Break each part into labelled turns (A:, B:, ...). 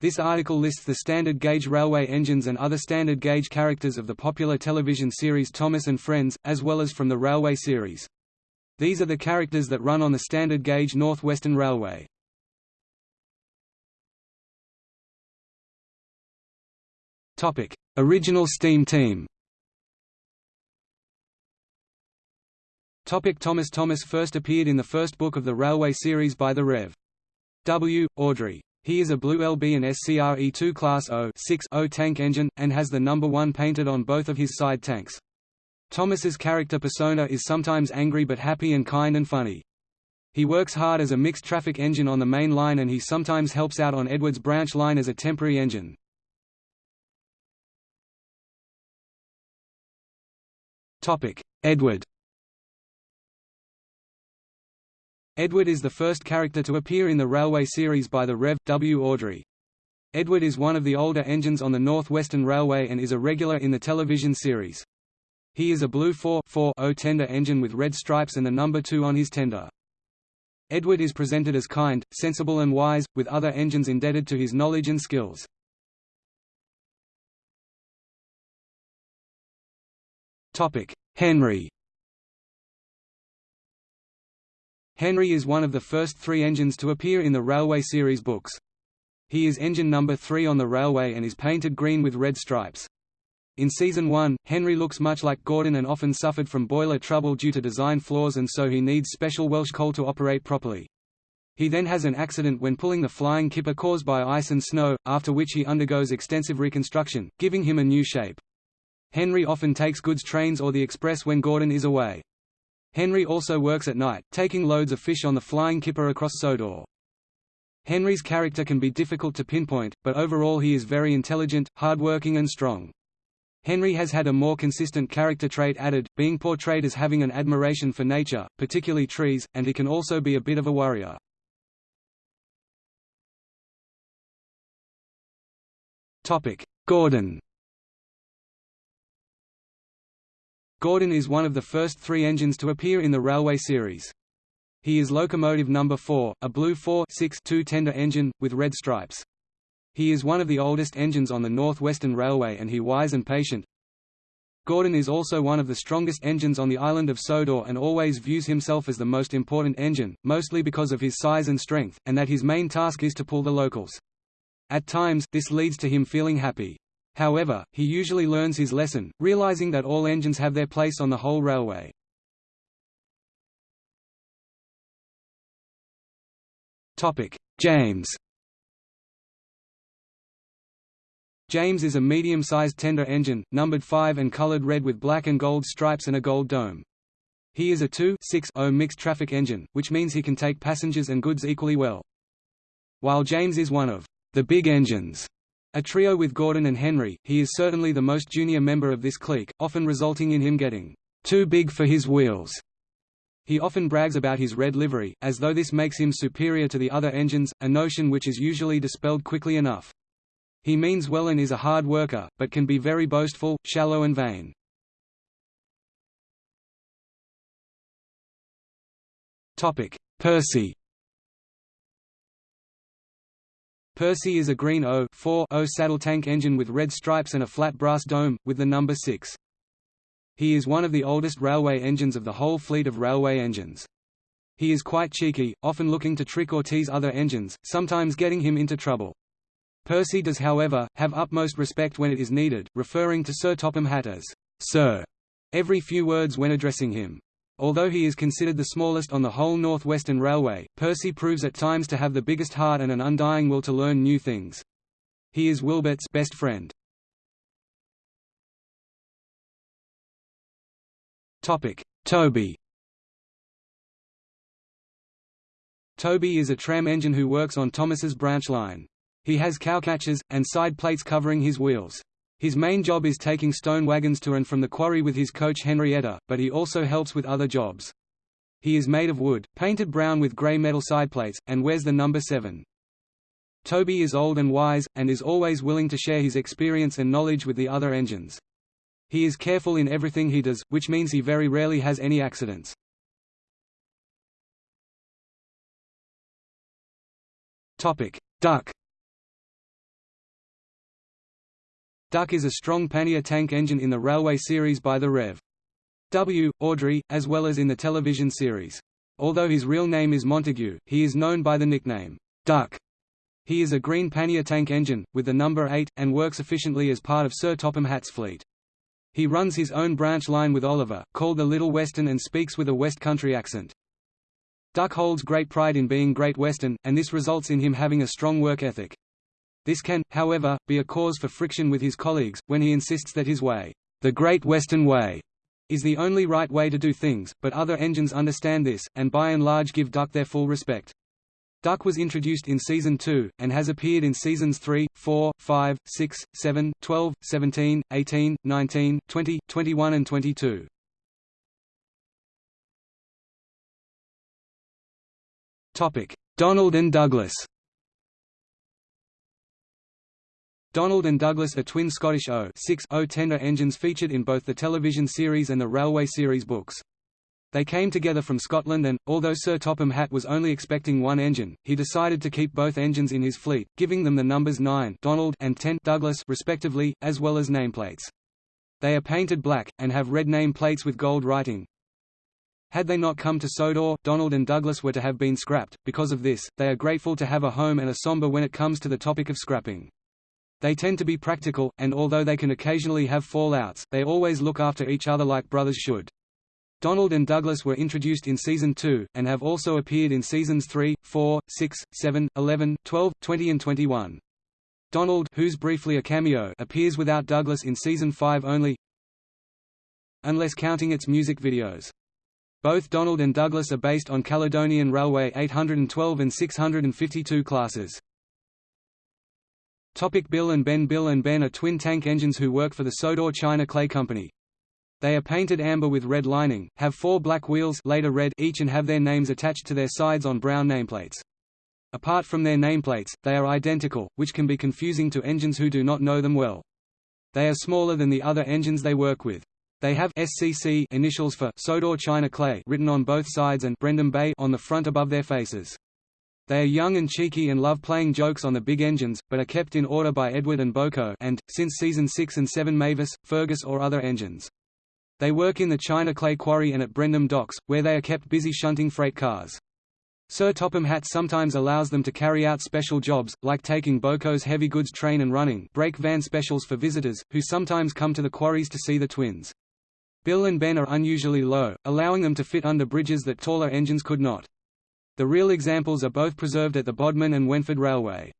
A: This article lists the standard gauge railway engines and other standard gauge characters of the popular television series Thomas and Friends, as well as from the railway series. These are the characters that run on the standard gauge North Western Railway. Original steam team Topic Thomas Thomas first appeared in the first book of the Railway series by the Rev. W. Awdry. He is a blue LB and SCRE 2 Class 0 0 tank engine, and has the number 1 painted on both of his side tanks. Thomas's character persona is sometimes angry but happy and kind and funny. He works hard as a mixed traffic engine on the main line and he sometimes helps out on Edward's branch line as a temporary engine. Edward Edward is the first character to appear in the Railway series by the Rev. W. Awdry. Edward is one of the older engines on the North Western Railway and is a regular in the television series. He is a blue 4-4-0 tender engine with red stripes and the number 2 on his tender. Edward is presented as kind, sensible and wise, with other engines indebted to his knowledge and skills. Henry Henry is one of the first three engines to appear in the Railway series books. He is engine number 3 on the railway and is painted green with red stripes. In Season 1, Henry looks much like Gordon and often suffered from boiler trouble due to design flaws and so he needs special Welsh coal to operate properly. He then has an accident when pulling the flying kipper caused by ice and snow, after which he undergoes extensive reconstruction, giving him a new shape. Henry often takes goods trains or the express when Gordon is away. Henry also works at night, taking loads of fish on the flying kipper across Sodor. Henry's character can be difficult to pinpoint, but overall he is very intelligent, hardworking and strong. Henry has had a more consistent character trait added, being portrayed as having an admiration for nature, particularly trees, and he can also be a bit of a worrier. Gordon Gordon is one of the first three engines to appear in the Railway series. He is locomotive number 4, a blue 4-6-2 tender engine, with red stripes. He is one of the oldest engines on the North Western Railway and he is wise and patient. Gordon is also one of the strongest engines on the island of Sodor and always views himself as the most important engine, mostly because of his size and strength, and that his main task is to pull the locals. At times, this leads to him feeling happy. However, he usually learns his lesson, realizing that all engines have their place on the whole railway. James James is a medium-sized tender engine, numbered 5 and colored red with black and gold stripes and a gold dome. He is a 2-6-0 mixed traffic engine, which means he can take passengers and goods equally well. While James is one of the big engines a trio with Gordon and Henry, he is certainly the most junior member of this clique, often resulting in him getting too big for his wheels. He often brags about his red livery, as though this makes him superior to the other engines, a notion which is usually dispelled quickly enough. He means well and is a hard worker, but can be very boastful, shallow and vain. Percy Percy is a green O-4-0 saddle tank engine with red stripes and a flat brass dome, with the number 6. He is one of the oldest railway engines of the whole fleet of railway engines. He is quite cheeky, often looking to trick or tease other engines, sometimes getting him into trouble. Percy does however, have utmost respect when it is needed, referring to Sir Topham Hatt as, Sir, every few words when addressing him. Although he is considered the smallest on the whole Northwestern Railway, Percy proves at times to have the biggest heart and an undying will to learn new things. He is Wilbert's best friend. Topic: Toby Toby is a tram engine who works on Thomas's branch line. He has cowcatchers, and side plates covering his wheels. His main job is taking stone wagons to and from the quarry with his coach Henrietta, but he also helps with other jobs. He is made of wood, painted brown with grey metal sideplates, and wears the number 7. Toby is old and wise, and is always willing to share his experience and knowledge with the other engines. He is careful in everything he does, which means he very rarely has any accidents. Duck Duck is a strong pannier tank engine in the railway series by the Rev. W. Awdry, as well as in the television series. Although his real name is Montague, he is known by the nickname, Duck. He is a green pannier tank engine, with the number 8, and works efficiently as part of Sir Topham Hatt's fleet. He runs his own branch line with Oliver, called the Little Western and speaks with a West Country accent. Duck holds great pride in being Great Western, and this results in him having a strong work ethic. This can, however, be a cause for friction with his colleagues, when he insists that his way, the Great Western Way, is the only right way to do things, but other engines understand this, and by and large give Duck their full respect. Duck was introduced in Season 2, and has appeared in Seasons 3, 4, 5, 6, 7, 12, 17, 18, 19, 20, 21 and 22. Donald and Douglas Donald and Douglas are twin Scottish O-6 tender engines featured in both the television series and the railway series books. They came together from Scotland and, although Sir Topham Hatt was only expecting one engine, he decided to keep both engines in his fleet, giving them the numbers 9 Donald and 10 Douglas respectively, as well as nameplates. They are painted black, and have red nameplates with gold writing. Had they not come to Sodor, Donald and Douglas were to have been scrapped. Because of this, they are grateful to have a home and are somber when it comes to the topic of scrapping. They tend to be practical, and although they can occasionally have fallouts, they always look after each other like brothers should. Donald and Douglas were introduced in Season 2, and have also appeared in Seasons 3, 4, 6, 7, 11, 12, 20 and 21. Donald who's briefly a cameo appears without Douglas in Season 5 only unless counting its music videos. Both Donald and Douglas are based on Caledonian Railway 812 and 652 classes. Topic Bill and Ben Bill and Ben are twin tank engines who work for the Sodor China Clay Company. They are painted amber with red lining, have four black wheels later red each and have their names attached to their sides on brown nameplates. Apart from their nameplates, they are identical, which can be confusing to engines who do not know them well. They are smaller than the other engines they work with. They have SCC initials for Sodor China Clay written on both sides and Brendam Bay on the front above their faces. They are young and cheeky and love playing jokes on the big engines, but are kept in order by Edward and BoCo and, since season 6 and 7 Mavis, Fergus or other engines. They work in the China Clay Quarry and at Brendam Docks, where they are kept busy shunting freight cars. Sir Topham Hatt sometimes allows them to carry out special jobs, like taking BoCo's heavy goods train and running brake van specials for visitors, who sometimes come to the quarries to see the twins. Bill and Ben are unusually low, allowing them to fit under bridges that taller engines could not. The real examples are both preserved at the Bodmin and Wenford Railway.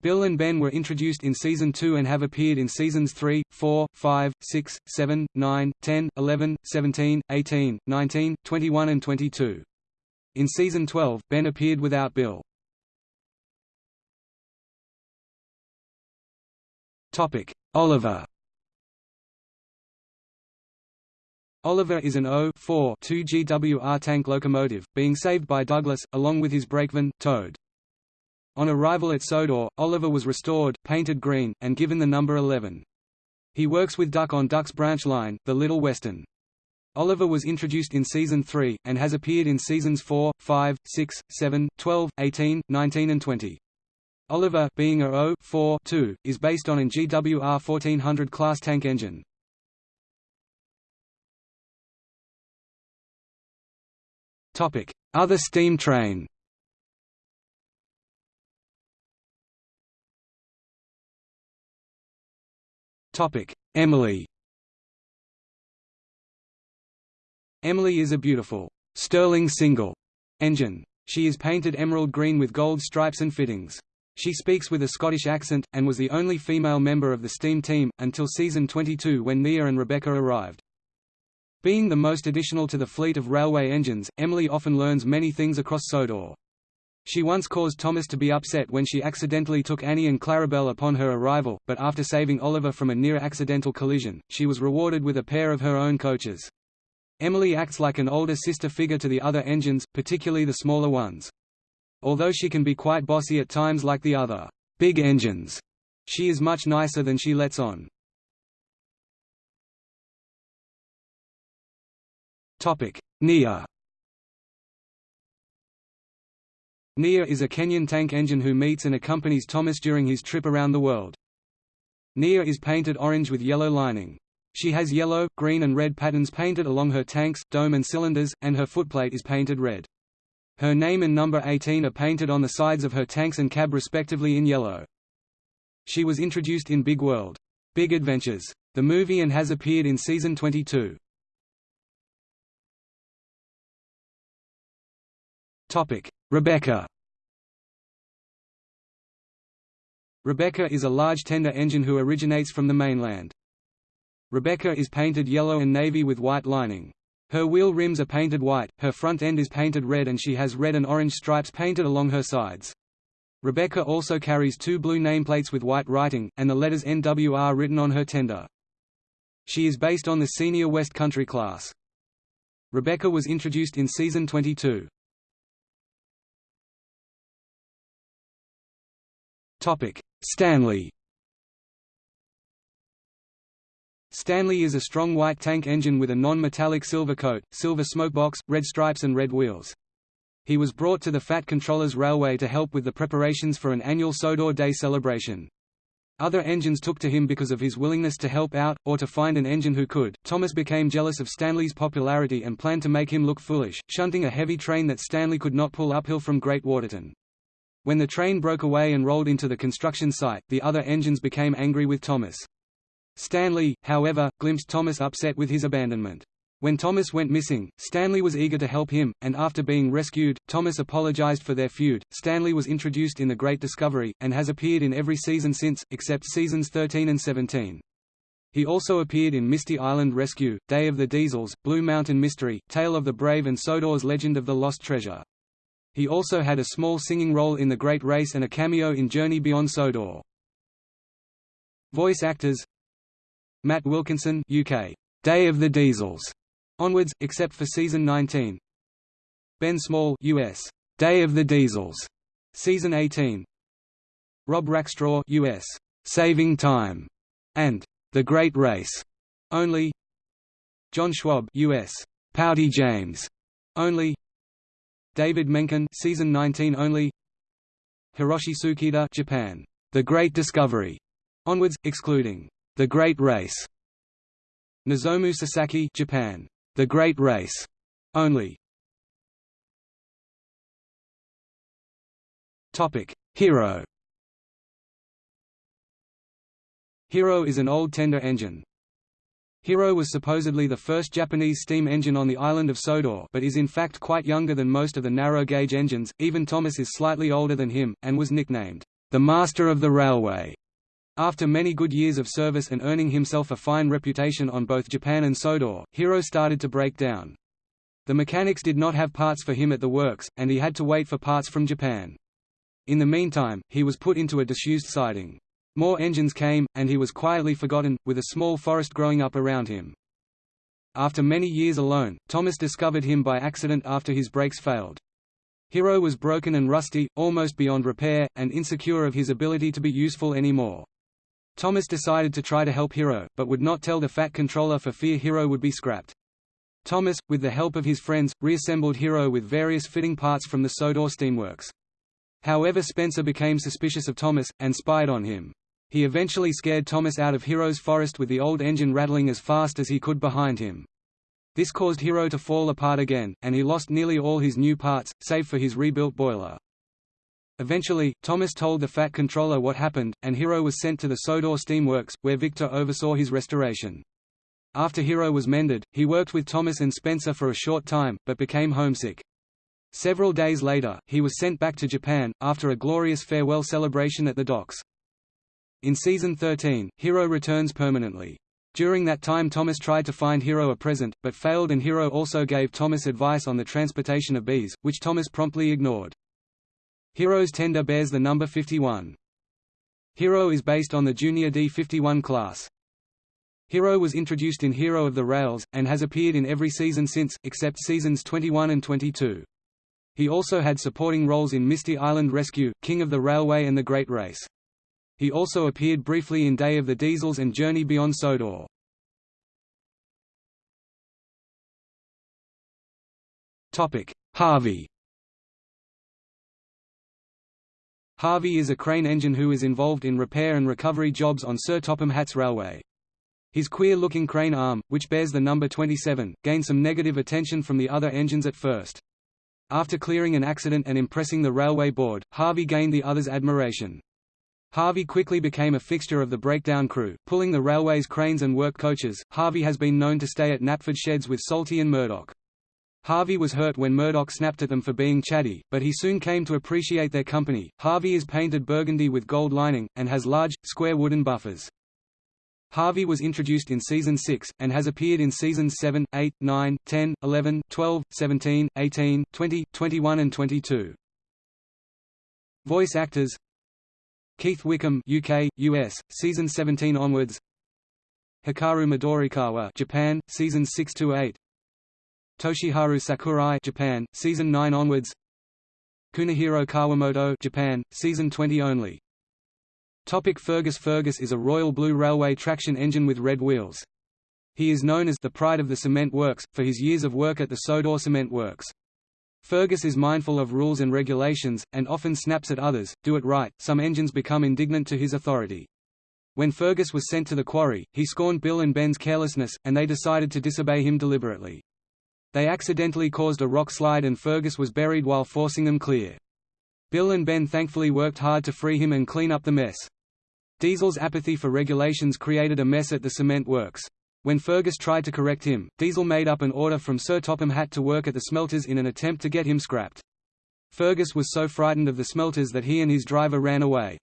A: Bill and Ben were introduced in Season 2 and have appeared in Seasons 3, 4, 5, 6, 7, 9, 10, 11, 17, 18, 19, 21 and 22. In Season 12, Ben appeared without Bill. Oliver Oliver is an O-4 2 GWR tank locomotive, being saved by Douglas, along with his brakeman, Toad. On arrival at Sodor, Oliver was restored, painted green, and given the number 11. He works with Duck on Duck's branch line, the Little Western. Oliver was introduced in Season 3, and has appeared in Seasons 4, 5, 6, 7, 12, 18, 19 and 20. Oliver, being a O-4-2, is based on an GWR 1400 class tank engine. Other steam train Emily Emily is a beautiful, Stirling single engine. She is painted emerald green with gold stripes and fittings. She speaks with a Scottish accent, and was the only female member of the steam team, until season 22 when Nia and Rebecca arrived. Being the most additional to the fleet of railway engines, Emily often learns many things across Sodor. She once caused Thomas to be upset when she accidentally took Annie and Clarabelle upon her arrival, but after saving Oliver from a near-accidental collision, she was rewarded with a pair of her own coaches. Emily acts like an older sister figure to the other engines, particularly the smaller ones. Although she can be quite bossy at times like the other big engines, she is much nicer than she lets on. Nia Nia is a Kenyan tank engine who meets and accompanies Thomas during his trip around the world. Nia is painted orange with yellow lining. She has yellow, green and red patterns painted along her tanks, dome and cylinders, and her footplate is painted red. Her name and number 18 are painted on the sides of her tanks and cab respectively in yellow. She was introduced in Big World. Big Adventures. The movie and has appeared in season 22. Rebecca Rebecca is a large tender engine who originates from the mainland. Rebecca is painted yellow and navy with white lining. Her wheel rims are painted white, her front end is painted red and she has red and orange stripes painted along her sides. Rebecca also carries two blue nameplates with white writing, and the letters NWR written on her tender. She is based on the Senior West Country class. Rebecca was introduced in Season 22. Stanley Stanley is a strong white tank engine with a non-metallic silver coat, silver smokebox, red stripes and red wheels. He was brought to the Fat Controllers Railway to help with the preparations for an annual Sodor Day celebration. Other engines took to him because of his willingness to help out, or to find an engine who could. Thomas became jealous of Stanley's popularity and planned to make him look foolish, shunting a heavy train that Stanley could not pull uphill from Great Waterton. When the train broke away and rolled into the construction site, the other engines became angry with Thomas. Stanley, however, glimpsed Thomas upset with his abandonment. When Thomas went missing, Stanley was eager to help him, and after being rescued, Thomas apologized for their feud. Stanley was introduced in The Great Discovery, and has appeared in every season since, except seasons 13 and 17. He also appeared in Misty Island Rescue, Day of the Diesels, Blue Mountain Mystery, Tale of the Brave and Sodor's Legend of the Lost Treasure. He also had a small singing role in The Great Race and a cameo in Journey Beyond Sodor. Voice actors Matt Wilkinson UK, Day of the Diesels, onwards, except for season 19. Ben Small US, Day of the Diesels, season 18. Rob Rackstraw US, Saving Time, and The Great Race, only. John Schwab US, Pouty James, only. David Menkin season 19 only. Hiroshi Tsukida Japan, The Great Discovery, onwards, excluding the Great Race. Nozomu Sasaki, Japan. The Great Race. Only. Topic: Hero. Hero is an old tender engine. Hero was supposedly the first Japanese steam engine on the island of Sodor but is in fact quite younger than most of the narrow-gauge engines, even Thomas is slightly older than him, and was nicknamed, "...the Master of the Railway." After many good years of service and earning himself a fine reputation on both Japan and Sodor, Hero started to break down. The mechanics did not have parts for him at the works, and he had to wait for parts from Japan. In the meantime, he was put into a disused siding. More engines came, and he was quietly forgotten, with a small forest growing up around him. After many years alone, Thomas discovered him by accident after his brakes failed. Hero was broken and rusty, almost beyond repair, and insecure of his ability to be useful anymore. Thomas decided to try to help Hero, but would not tell the Fat Controller for fear Hero would be scrapped. Thomas, with the help of his friends, reassembled Hero with various fitting parts from the Sodor steamworks. However Spencer became suspicious of Thomas, and spied on him. He eventually scared Thomas out of Hero's forest with the old engine rattling as fast as he could behind him. This caused Hero to fall apart again, and he lost nearly all his new parts, save for his rebuilt boiler. Eventually, Thomas told the Fat Controller what happened, and Hero was sent to the Sodor Steamworks, where Victor oversaw his restoration. After Hero was mended, he worked with Thomas and Spencer for a short time, but became homesick. Several days later, he was sent back to Japan, after a glorious farewell celebration at the docks. In Season 13, Hero returns permanently. During that time Thomas tried to find Hero a present, but failed and Hero also gave Thomas advice on the transportation of bees, which Thomas promptly ignored. Hero's tender bears the number 51. Hero is based on the Junior D51 class. Hero was introduced in Hero of the Rails, and has appeared in every season since, except seasons 21 and 22. He also had supporting roles in Misty Island Rescue, King of the Railway and The Great Race. He also appeared briefly in Day of the Diesels and Journey Beyond Sodor. Harvey Harvey is a crane engine who is involved in repair and recovery jobs on Sir Topham Hatt's railway. His queer-looking crane arm, which bears the number 27, gained some negative attention from the other engines at first. After clearing an accident and impressing the railway board, Harvey gained the others' admiration. Harvey quickly became a fixture of the breakdown crew, pulling the railway's cranes and work coaches. Harvey has been known to stay at Knapford Sheds with Salty and Murdoch. Harvey was hurt when Murdoch snapped at them for being chatty, but he soon came to appreciate their company. Harvey is painted burgundy with gold lining, and has large, square wooden buffers. Harvey was introduced in Season 6, and has appeared in Seasons 7, 8, 9, 10, 11, 12, 17, 18, 20, 21 and 22. Voice actors Keith Wickham UK, US, Season 17 onwards Hikaru Midorikawa Japan, Seasons 6 to 8 Toshiharu Sakurai Japan, season 9 onwards Kunihiro Kawamoto Japan, season 20 only Topic Fergus Fergus is a Royal Blue Railway traction engine with red wheels. He is known as the pride of the cement works, for his years of work at the Sodor Cement Works. Fergus is mindful of rules and regulations, and often snaps at others, do it right, some engines become indignant to his authority. When Fergus was sent to the quarry, he scorned Bill and Ben's carelessness, and they decided to disobey him deliberately. They accidentally caused a rock slide and Fergus was buried while forcing them clear. Bill and Ben thankfully worked hard to free him and clean up the mess. Diesel's apathy for regulations created a mess at the cement works. When Fergus tried to correct him, Diesel made up an order from Sir Topham Hatt to work at the smelters in an attempt to get him scrapped. Fergus was so frightened of the smelters that he and his driver ran away.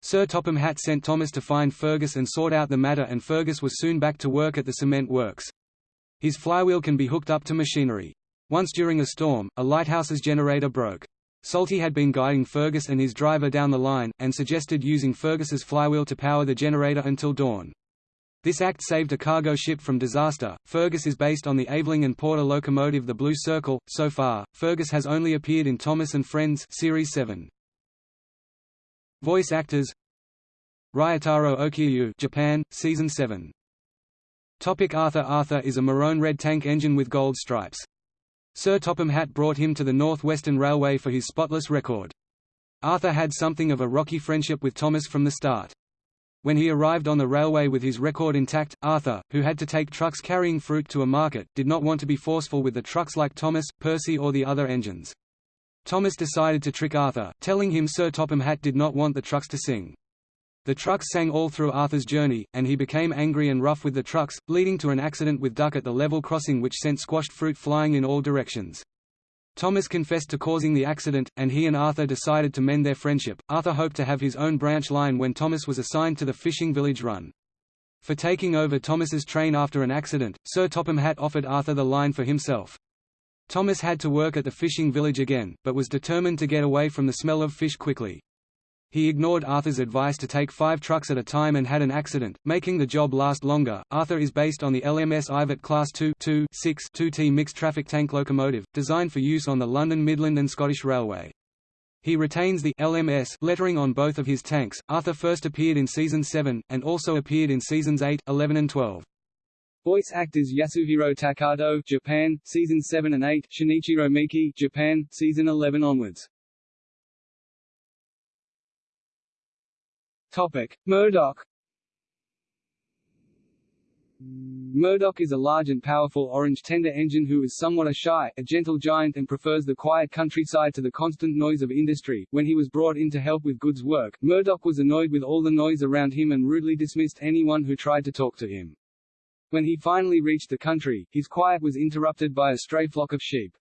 A: Sir Topham Hatt sent Thomas to find Fergus and sort out the matter and Fergus was soon back to work at the cement works. His flywheel can be hooked up to machinery. Once during a storm, a lighthouse's generator broke. Salty had been guiding Fergus and his driver down the line, and suggested using Fergus's flywheel to power the generator until dawn. This act saved a cargo ship from disaster. Fergus is based on the Aveling and Porter locomotive The Blue Circle. So far, Fergus has only appeared in Thomas and Friends Series 7. Voice actors Ryotaro Okiayu Japan, Season 7 Topic Arthur Arthur is a maroon red tank engine with gold stripes. Sir Topham Hatt brought him to the North Western Railway for his spotless record. Arthur had something of a rocky friendship with Thomas from the start. When he arrived on the railway with his record intact, Arthur, who had to take trucks carrying fruit to a market, did not want to be forceful with the trucks like Thomas, Percy or the other engines. Thomas decided to trick Arthur, telling him Sir Topham Hatt did not want the trucks to sing. The trucks sang all through Arthur's journey, and he became angry and rough with the trucks, leading to an accident with Duck at the level crossing which sent squashed fruit flying in all directions. Thomas confessed to causing the accident, and he and Arthur decided to mend their friendship. Arthur hoped to have his own branch line when Thomas was assigned to the fishing village run. For taking over Thomas's train after an accident, Sir Topham Hatt offered Arthur the line for himself. Thomas had to work at the fishing village again, but was determined to get away from the smell of fish quickly. He ignored Arthur's advice to take five trucks at a time and had an accident, making the job last longer. Arthur is based on the LMS Ivatt Class 2 2 6 2T mixed traffic tank locomotive, designed for use on the London Midland and Scottish Railway. He retains the LMS lettering on both of his tanks. Arthur first appeared in season 7, and also appeared in seasons 8, 11 and 12. Voice actors Yasuhiro Takato, Japan, season 7 and 8, Shinichiro Miki, Japan, season 11 onwards. Topic: Murdoch. Murdoch is a large and powerful orange tender engine who is somewhat a shy, a gentle giant and prefers the quiet countryside to the constant noise of industry. When he was brought in to help with goods work, Murdoch was annoyed with all the noise around him and rudely dismissed anyone who tried to talk to him. When he finally reached the country, his quiet was interrupted by a stray flock of sheep.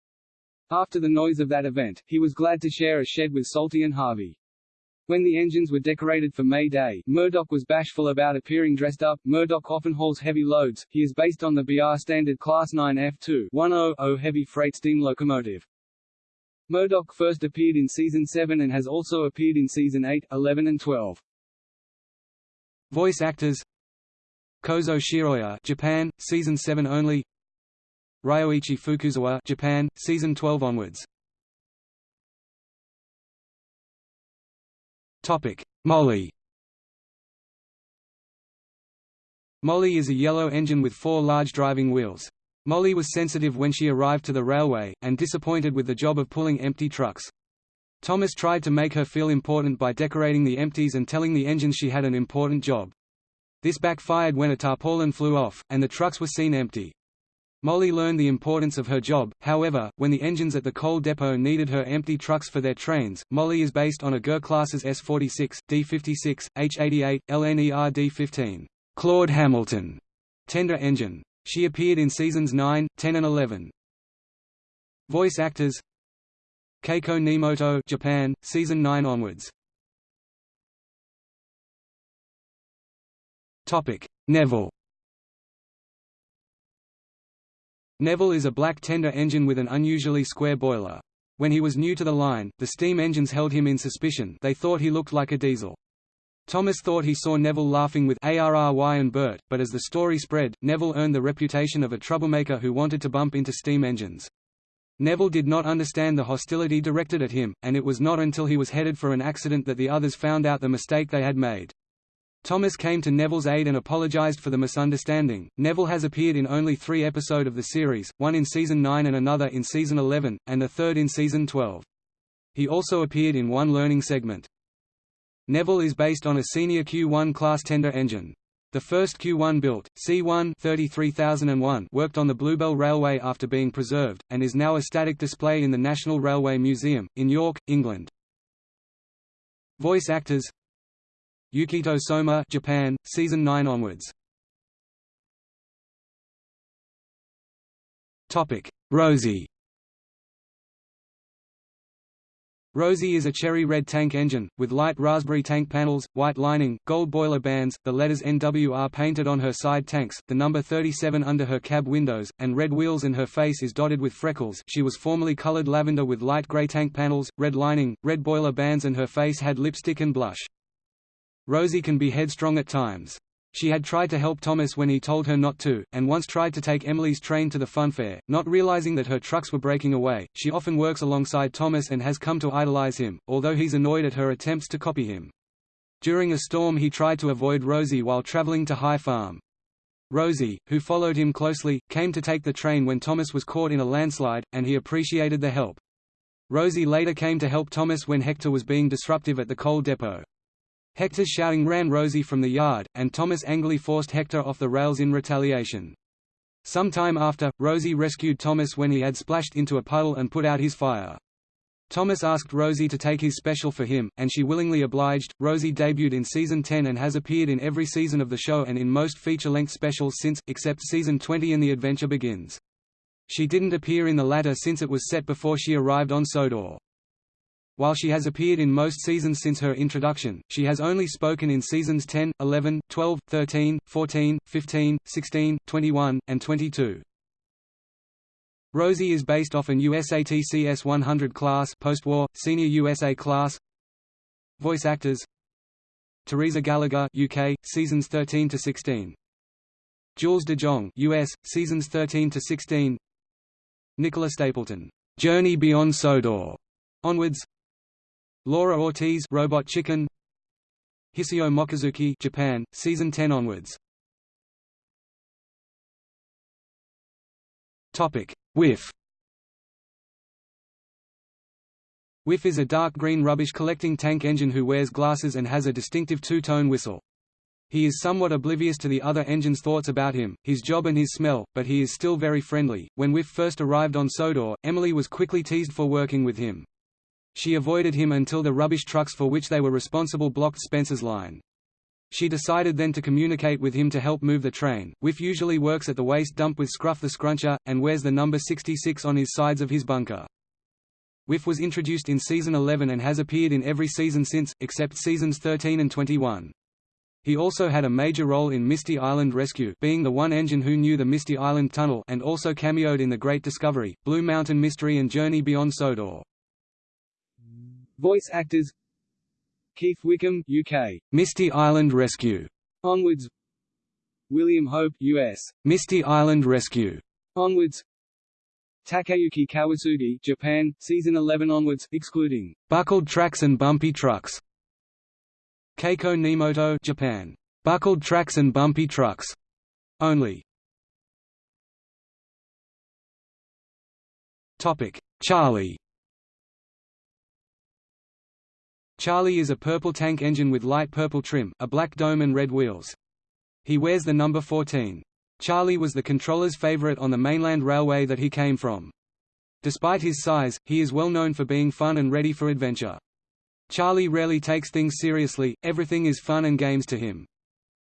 A: After the noise of that event, he was glad to share a shed with Salty and Harvey. When the engines were decorated for May Day, Murdoch was bashful about appearing dressed up. Murdoch often hauls heavy loads. He is based on the BR standard Class 9 F2 100 heavy freight steam locomotive. Murdoch first appeared in Season 7 and has also appeared in Season 8, 11 and 12. Voice actors Kozo Shioya Japan, Season 7 only Ryoichi Fukuzawa Japan, Season 12 onwards Molly Molly is a yellow engine with four large driving wheels. Molly was sensitive when she arrived to the railway, and disappointed with the job of pulling empty trucks. Thomas tried to make her feel important by decorating the empties and telling the engines she had an important job. This backfired when a tarpaulin flew off, and the trucks were seen empty. Molly learned the importance of her job, however, when the engines at the coal depot needed her empty trucks for their trains. Molly is based on a GER classes S46, D56, H88, LNER D15, Claud Hamilton tender engine. She appeared in seasons 9, 10 and 11. Voice actors Keiko Nemoto Japan, season 9 onwards. Topic: Neville. Neville is a black tender engine with an unusually square boiler. When he was new to the line, the steam engines held him in suspicion they thought he looked like a diesel. Thomas thought he saw Neville laughing with ARRY and Bert, but as the story spread, Neville earned the reputation of a troublemaker who wanted to bump into steam engines. Neville did not understand the hostility directed at him, and it was not until he was headed for an accident that the others found out the mistake they had made. Thomas came to Neville's aid and apologized for the misunderstanding. Neville has appeared in only three episodes of the series, one in season 9 and another in season 11, and the third in season 12. He also appeared in one learning segment. Neville is based on a senior Q1 class tender engine. The first Q1 built, C1 33001 worked on the Bluebell Railway after being preserved, and is now a static display in the National Railway Museum, in York, England. Voice actors Yukito Soma Japan, season 9 onwards. Topic: Rosie. Rosie is a cherry red tank engine, with light raspberry tank panels, white lining, gold boiler bands, the letters NWR painted on her side tanks, the number 37 under her cab windows, and red wheels and her face is dotted with freckles she was formerly colored lavender with light gray tank panels, red lining, red boiler bands and her face had lipstick and blush. Rosie can be headstrong at times. She had tried to help Thomas when he told her not to, and once tried to take Emily's train to the funfair, not realizing that her trucks were breaking away. She often works alongside Thomas and has come to idolize him, although he's annoyed at her attempts to copy him. During a storm he tried to avoid Rosie while traveling to High Farm. Rosie, who followed him closely, came to take the train when Thomas was caught in a landslide, and he appreciated the help. Rosie later came to help Thomas when Hector was being disruptive at the coal depot. Hector's shouting ran Rosie from the yard, and Thomas angrily forced Hector off the rails in retaliation. Some time after, Rosie rescued Thomas when he had splashed into a puddle and put out his fire. Thomas asked Rosie to take his special for him, and she willingly obliged. Rosie debuted in season 10 and has appeared in every season of the show and in most feature-length specials since, except season 20 and The Adventure Begins. She didn't appear in the latter since it was set before she arrived on Sodor. While she has appeared in most seasons since her introduction, she has only spoken in seasons 10, 11, 12, 13, 14, 15, 16, 21, and 22. Rosie is based off an USATC S-100 class post-war, senior USA class Voice actors Teresa Gallagher UK, seasons 13 to 16. Jules de Jong US, seasons 13 to 16. Nicola Stapleton, Journey Beyond Sodor, onwards. Laura Ortiz Robot Chicken Hisao Mochizuki Japan season 10 onwards Topic Whiff Whiff is a dark green rubbish collecting tank engine who wears glasses and has a distinctive two-tone whistle. He is somewhat oblivious to the other engine's thoughts about him, his job and his smell, but he is still very friendly. When Whiff first arrived on Sodor, Emily was quickly teased for working with him. She avoided him until the rubbish trucks for which they were responsible blocked Spencer's line. She decided then to communicate with him to help move the train. Whiff usually works at the waste dump with Scruff the Scruncher, and wears the number 66 on his sides of his bunker. Whiff was introduced in season 11 and has appeared in every season since, except seasons 13 and 21. He also had a major role in Misty Island Rescue being the one engine who knew the Misty Island Tunnel and also cameoed in The Great Discovery, Blue Mountain Mystery and Journey Beyond Sodor. Voice actors. Keith Wickham UK, Misty Island Rescue, Onwards. William Hope US, Misty Island Rescue, Onwards. Takayuki Kawasugi Japan, Season 11 onwards, excluding Buckled Tracks and Bumpy Trucks. Keiko Nemoto Japan, Buckled Tracks and Bumpy Trucks, only. Topic. Charlie Charlie is a purple tank engine with light purple trim, a black dome and red wheels. He wears the number 14. Charlie was the controller's favorite on the mainland railway that he came from. Despite his size, he is well known for being fun and ready for adventure. Charlie rarely takes things seriously, everything is fun and games to him.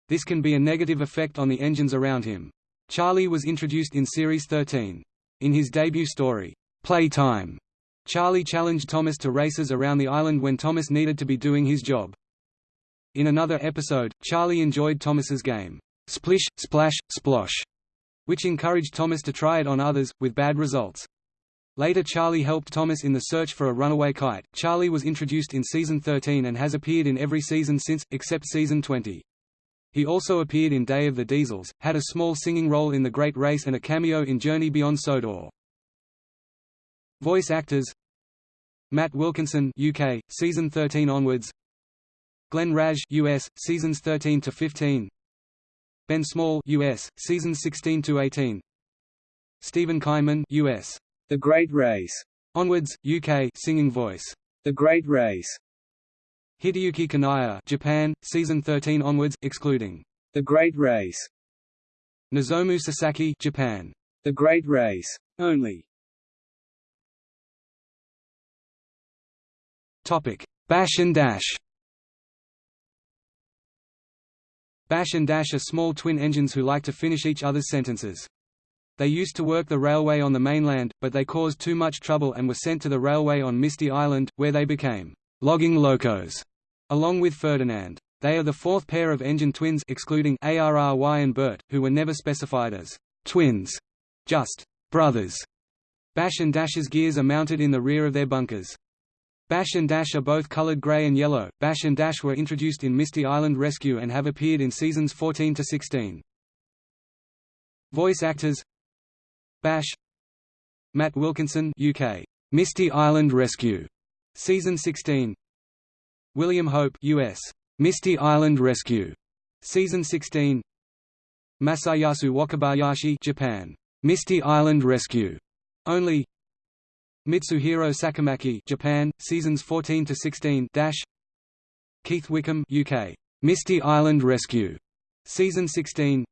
A: This can be a negative effect on the engines around him. Charlie was introduced in Series 13. In his debut story, Playtime, Charlie challenged Thomas to races around the island when Thomas needed to be doing his job. In another episode, Charlie enjoyed Thomas's game, Splish, Splash, Splosh, which encouraged Thomas to try it on others, with bad results. Later Charlie helped Thomas in the search for a runaway kite. Charlie was introduced in season 13 and has appeared in every season since, except season 20. He also appeared in Day of the Diesels, had a small singing role in The Great Race and a cameo in Journey Beyond Sodor. Voice actors Matt Wilkinson UK, season 13 onwards. Glenn Wrage US, seasons 13 to 15 Ben Small US, seasons 16 to 18 Steven Kynman US, The Great Race. Onwards, UK singing voice, The Great Race. Hideyuki Kanaya Japan, season 13 onwards, excluding. The Great Race. Nozomu Sasaki Japan, The Great Race. Only Topic: Bash and Dash. Bash and Dash are small twin engines who like to finish each other's sentences. They used to work the railway on the mainland, but they caused too much trouble and were sent to the railway on Misty Island, where they became logging locos. Along with Ferdinand. They are the fourth pair of engine twins excluding ARRY and Bert, who were never specified as twins, just brothers. Bash and Dash's gears are mounted in the rear of their bunkers. Bash and Dash are both colored gray and yellow. Bash and Dash were introduced in Misty Island Rescue and have appeared in seasons 14 to 16. Voice actors Bash Matt Wilkinson UK Misty Island Rescue season 16 William Hope US. Misty Island Rescue. Season 16 Masayasu Wakabayashi Japan. Misty Island Rescue. Only Mitsuhiro Sakamaki Japan, seasons 14 to 16 dash Keith Wickham UK. Misty Island Rescue. Season 16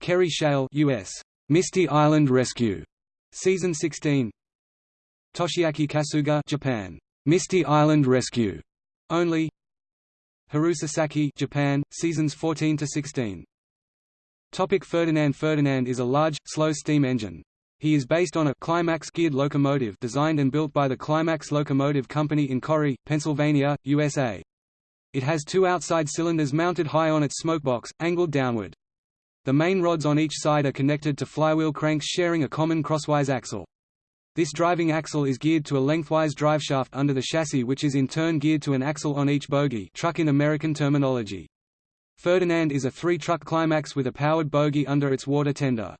A: Kerry Shale US. Misty Island Rescue. Season 16 Toshiaki Kasuga Japan. Misty Island Rescue. Only Haru Sasaki Japan, seasons 14 to 16. Topic Ferdinand Ferdinand is a large, slow steam engine. He is based on a Climax geared locomotive designed and built by the Climax Locomotive Company in Corry, Pennsylvania, USA. It has two outside cylinders mounted high on its smokebox, angled downward. The main rods on each side are connected to flywheel cranks sharing a common crosswise axle. This driving axle is geared to a lengthwise driveshaft under the chassis which is in turn geared to an axle on each bogie truck in American terminology. Ferdinand is a three-truck climax with a powered bogie under its water tender.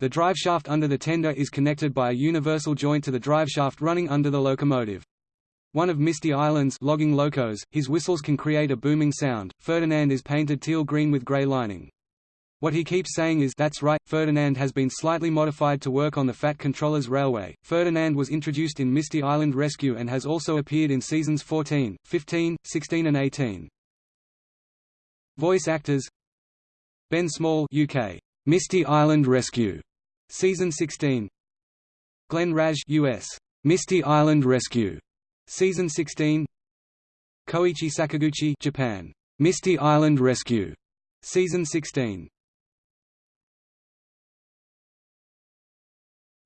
A: The driveshaft under the tender is connected by a universal joint to the driveshaft running under the locomotive. One of Misty Island's logging locos, his whistles can create a booming sound. Ferdinand is painted teal green with grey lining. What he keeps saying is that's right, Ferdinand has been slightly modified to work on the Fat Controllers Railway. Ferdinand was introduced in Misty Island Rescue and has also appeared in seasons 14, 15, 16 and 18. Voice actors Ben Small UK. Misty Island Rescue. Season 16 Glenn Wrage, US. Misty Island Rescue. Season 16 Koichi Sakaguchi Japan. Misty Island Rescue. Season 16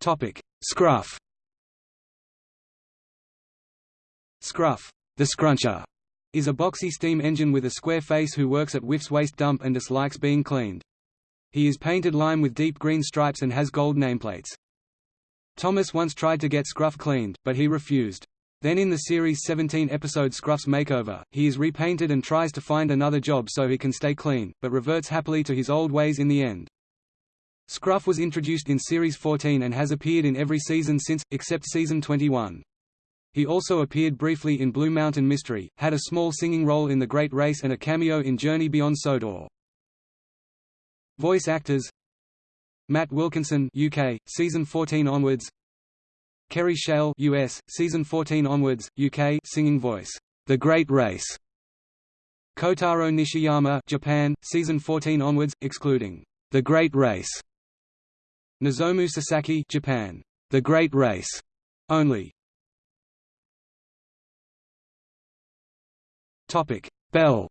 A: Topic: Scruff. Scruff, the scruncher, is a boxy steam engine with a square face who works at Whiff's waste dump and dislikes being cleaned. He is painted lime with deep green stripes and has gold nameplates. Thomas once tried to get Scruff cleaned, but he refused. Then in the series' 17-episode Scruff's Makeover, he is repainted and tries to find another job so he can stay clean, but reverts happily to his old ways in the end. Scruff was introduced in Series 14 and has appeared in every season since, except Season 21. He also appeared briefly in Blue Mountain Mystery, had a small singing role in The Great Race and a cameo in Journey Beyond Sodor. Voice actors Matt Wilkinson UK, season 14 onwards Kerry Shale US, season 14 onwards, UK singing voice, The Great Race. Kotaro Nishiyama Japan, season 14 onwards, excluding The Great Race. Nozomu Sasaki Japan, The Great Race only. Topic: Bell.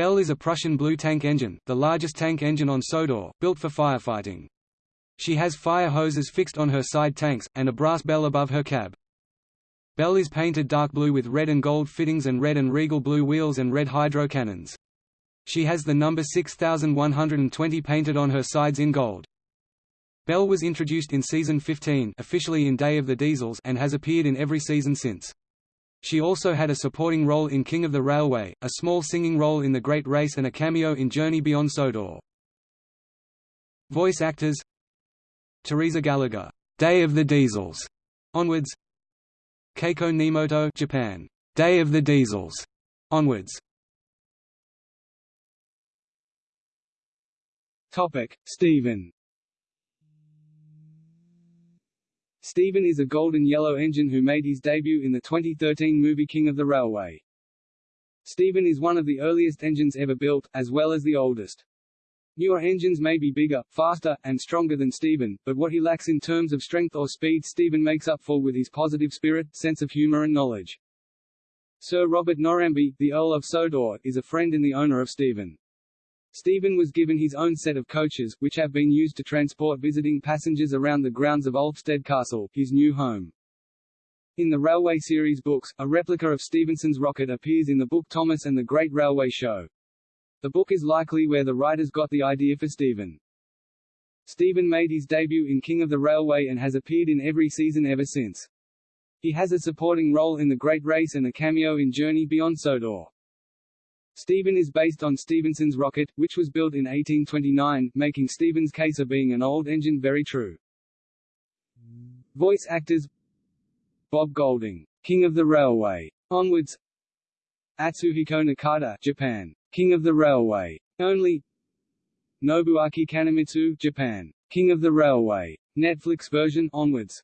A: Bell is a Prussian blue tank engine, the largest tank engine on Sodor, built for firefighting. She has fire hoses fixed on her side tanks, and a brass bell above her cab. Bell is painted dark blue with red and gold fittings and red and regal blue wheels and red hydro cannons. She has the number 6120 painted on her sides in gold. Bell was introduced in season 15 officially in Day of the Diesels and has appeared in every season since. She also had a supporting role in King of the Railway, a small singing role in The Great Race and a cameo in Journey Beyond Sodor. Voice actors Teresa Gallagher, Day of the Diesels, onwards Keiko Nemoto Japan. Day of the Diesels. Onwards. Topic: Stephen. Stephen is a golden yellow engine who made his debut in the 2013 movie King of the Railway. Stephen is one of the earliest engines ever built, as well as the oldest. Newer engines may be bigger, faster, and stronger than Stephen, but what he lacks in terms of strength or speed Stephen makes up for with his positive spirit, sense of humour and knowledge. Sir Robert Norramby, the Earl of Sodor, is a friend and the owner of Stephen. Stephen was given his own set of coaches, which have been used to transport visiting passengers around the grounds of Ulfsted Castle, his new home. In the Railway series books, a replica of Stephenson's rocket appears in the book Thomas and the Great Railway Show. The book is likely where the writers got the idea for Stephen. Stephen made his debut in King of the Railway and has appeared in every season ever since. He has a supporting role in The Great Race and a cameo in Journey Beyond Sodor. Stephen is based on Stephenson's rocket, which was built in 1829, making Stephen's case of being an old engine very true. Voice actors Bob Golding, King of the Railway, onwards Atsuhiko Nakata, Japan, King of the Railway. Only Nobuaki Kanemitsu, Japan. King of the Railway. Netflix version onwards.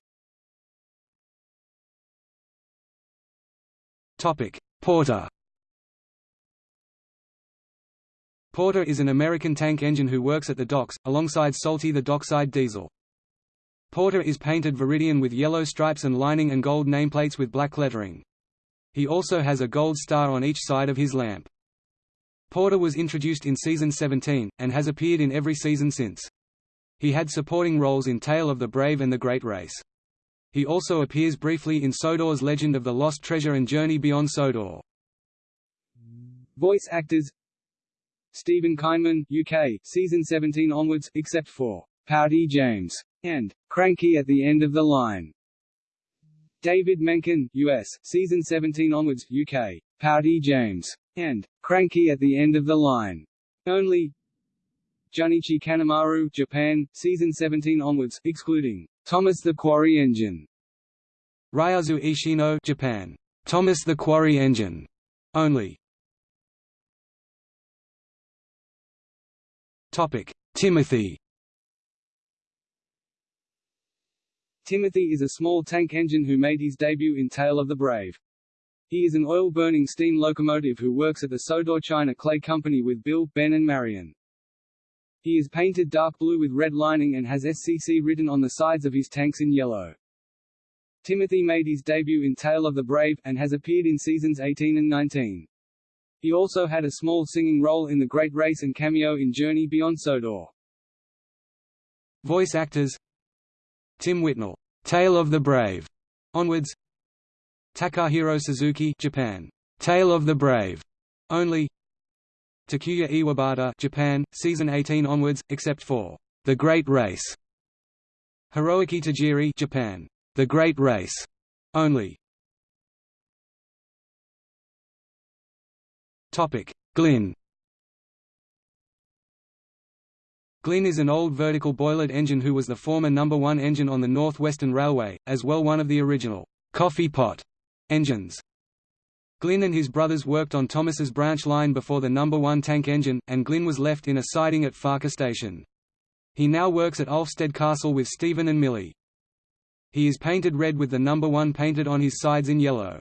A: Topic: Porter. Porter is an American tank engine who works at the docks, alongside Salty the dockside diesel. Porter is painted Viridian with yellow stripes and lining and gold nameplates with black lettering. He also has a gold star on each side of his lamp. Porter was introduced in season 17, and has appeared in every season since. He had supporting roles in Tale of the Brave and The Great Race. He also appears briefly in Sodor's Legend of the Lost Treasure and Journey Beyond Sodor. Voice actors Steven Kynman, UK, season 17 onwards, except for Pouty James and Cranky at the end of the line. David Menkin, US, season 17 onwards, UK, Pouty James and Cranky at the end of the line. Only Junichi Kanemaru, Japan, season 17 onwards, excluding Thomas the Quarry Engine. Ryuzo Ishino, Japan. Thomas the Quarry Engine. Only. Timothy. Timothy is a small tank engine who made his debut in Tale of the Brave. He is an oil-burning steam locomotive who works at the Sodor China Clay Company with Bill, Ben and Marion. He is painted dark blue with red lining and has SCC written on the sides of his tanks in yellow. Timothy made his debut in Tale of the Brave, and has appeared in seasons 18 and 19. He also had a small singing role in The Great Race and cameo in Journey Beyond Sodor. Voice actors Tim Whitnell, Tale of the Brave, onwards Takahiro Suzuki Japan. Tale of the Brave. Only Takuya Iwabata Japan, season 18 onwards, except for The Great Race. Hiroaki Tajiri Japan. The Great Race. Only Topic: Glynn. Glynn is an old vertical boilered engine who was the former number 1 engine on the North Western Railway, as well one of the original coffee pot Engines Glynn and his brothers worked on Thomas's branch line before the number 1 tank engine, and Glynn was left in a siding at Ffarquhar Station. He now works at Ulfsted Castle with Stephen and Millie. He is painted red with the number 1 painted on his sides in yellow.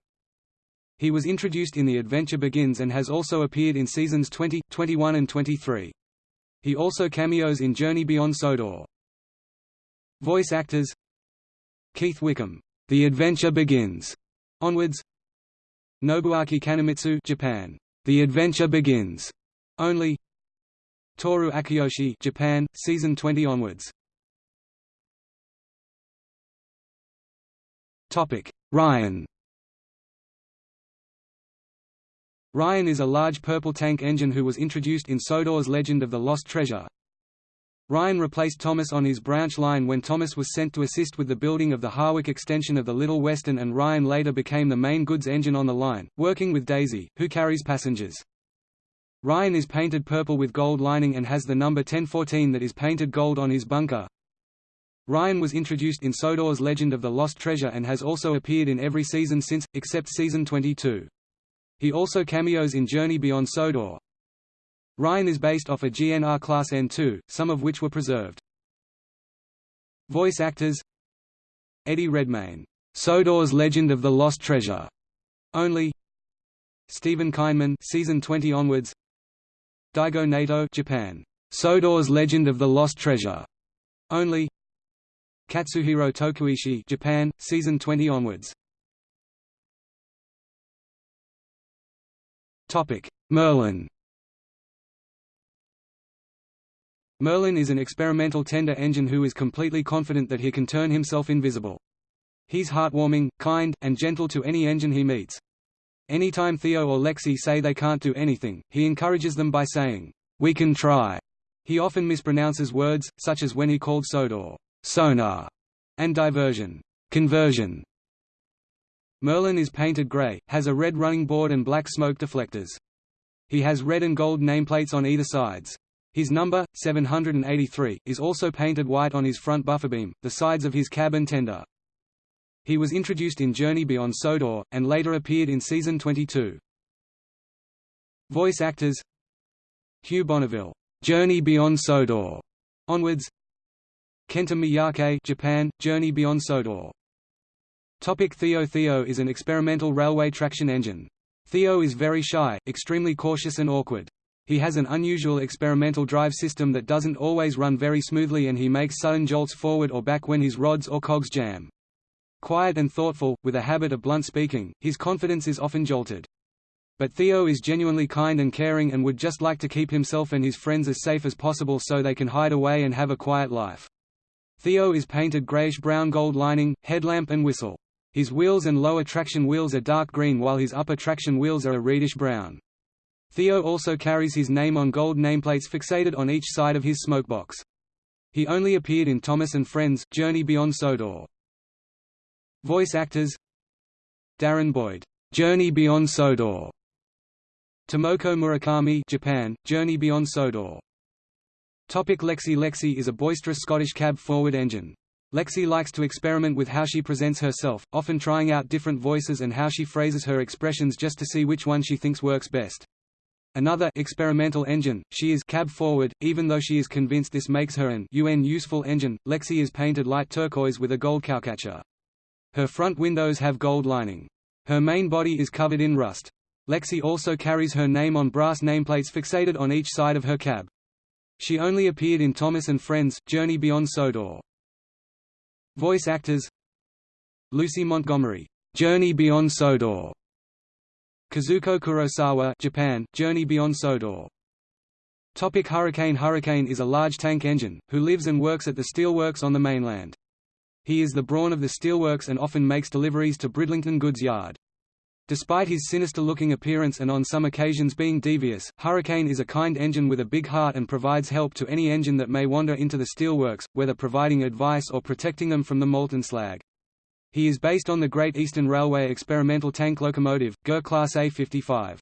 A: He was introduced in The Adventure Begins and has also appeared in seasons 20, 21 and 23. He also cameos in Journey Beyond Sodor. Voice actors Keith Wickham, The Adventure Begins, onwards Nobuaki Kanemitsu Japan, The Adventure Begins, only Toru Akiyoshi Japan, season 20 onwards Ryan Ryan is a large purple tank engine who was introduced in Sodor's Legend of the Lost Treasure. Ryan replaced Thomas on his branch line when Thomas was sent to assist with the building of the Harwick extension of the Little Western and Ryan later became the main goods engine on the line, working with Daisy, who carries passengers. Ryan is painted purple with gold lining and has the number 1014 that is painted gold on his bunker. Ryan was introduced in Sodor's Legend of the Lost Treasure and has also appeared in every season since, except season 22. He also cameos in Journey Beyond Sodor. Ryan is based off a GNR Class N2, some of which were preserved. Voice actors Eddie Redmayne, Sodor's Legend of the Lost Treasure, only Steven Kynman season 20 onwards Daigo Nato Japan, Sodor's Legend of the Lost Treasure, only Katsuhiro Tokuishi Japan, season 20 onwards. Topic: Merlin. Merlin is an experimental tender engine who is completely confident that he can turn himself invisible. He's heartwarming, kind, and gentle to any engine he meets. Anytime Theo or Lexi say they can't do anything, he encourages them by saying, "We can try." He often mispronounces words, such as when he called Sodor sonar, and diversion, conversion. Merlin is painted grey, has a red running board and black smoke deflectors. He has red and gold nameplates on either sides. His number, 783, is also painted white on his front buffer beam, the sides of his cab and tender. He was introduced in Journey Beyond Sodor, and later appeared in Season 22. Voice actors Hugh Bonneville, Journey Beyond Sodor, onwards Kenta Miyake Japan, Journey Beyond Sodor. Theo Theo is an experimental railway traction engine. Theo is very shy, extremely cautious and awkward. He has an unusual experimental drive system that doesn't always run very smoothly and he makes sudden jolts forward or back when his rods or cogs jam. Quiet and thoughtful, with a habit of blunt speaking, his confidence is often jolted. But Theo is genuinely kind and caring and would just like to keep himself and his friends as safe as possible so they can hide away and have a quiet life. Theo is painted grayish-brown gold lining, headlamp and whistle. His wheels and lower traction wheels are dark green while his upper traction wheels are a reddish-brown. Theo also carries his name on gold nameplates fixated on each side of his smokebox. He only appeared in Thomas and Friends, Journey Beyond Sodor. Voice actors Darren Boyd, Journey Beyond Sodor. Tomoko Murakami Japan, Journey Beyond Sodor. Topic Lexi Lexi is a boisterous Scottish cab-forward engine. Lexi likes to experiment with how she presents herself, often trying out different voices and how she phrases her expressions just to see which one she thinks works best. Another experimental engine, she is cab-forward, even though she is convinced this makes her an UN useful engine. Lexi is painted light turquoise with a gold cowcatcher. Her front windows have gold lining. Her main body is covered in rust. Lexi also carries her name on brass nameplates fixated on each side of her cab. She only appeared in Thomas and Friends, Journey Beyond Sodor. Voice actors Lucy Montgomery, Journey Beyond Sodor. Kazuko Kurosawa Japan, Journey Beyond Sodor. Topic Hurricane Hurricane is a large tank engine, who lives and works at the steelworks on the mainland. He is the brawn of the steelworks and often makes deliveries to Bridlington Goods Yard. Despite his sinister-looking appearance and on some occasions being devious, Hurricane is a kind engine with a big heart and provides help to any engine that may wander into the steelworks, whether providing advice or protecting them from the molten slag. He is based on the Great Eastern Railway experimental tank locomotive, GER Class A55.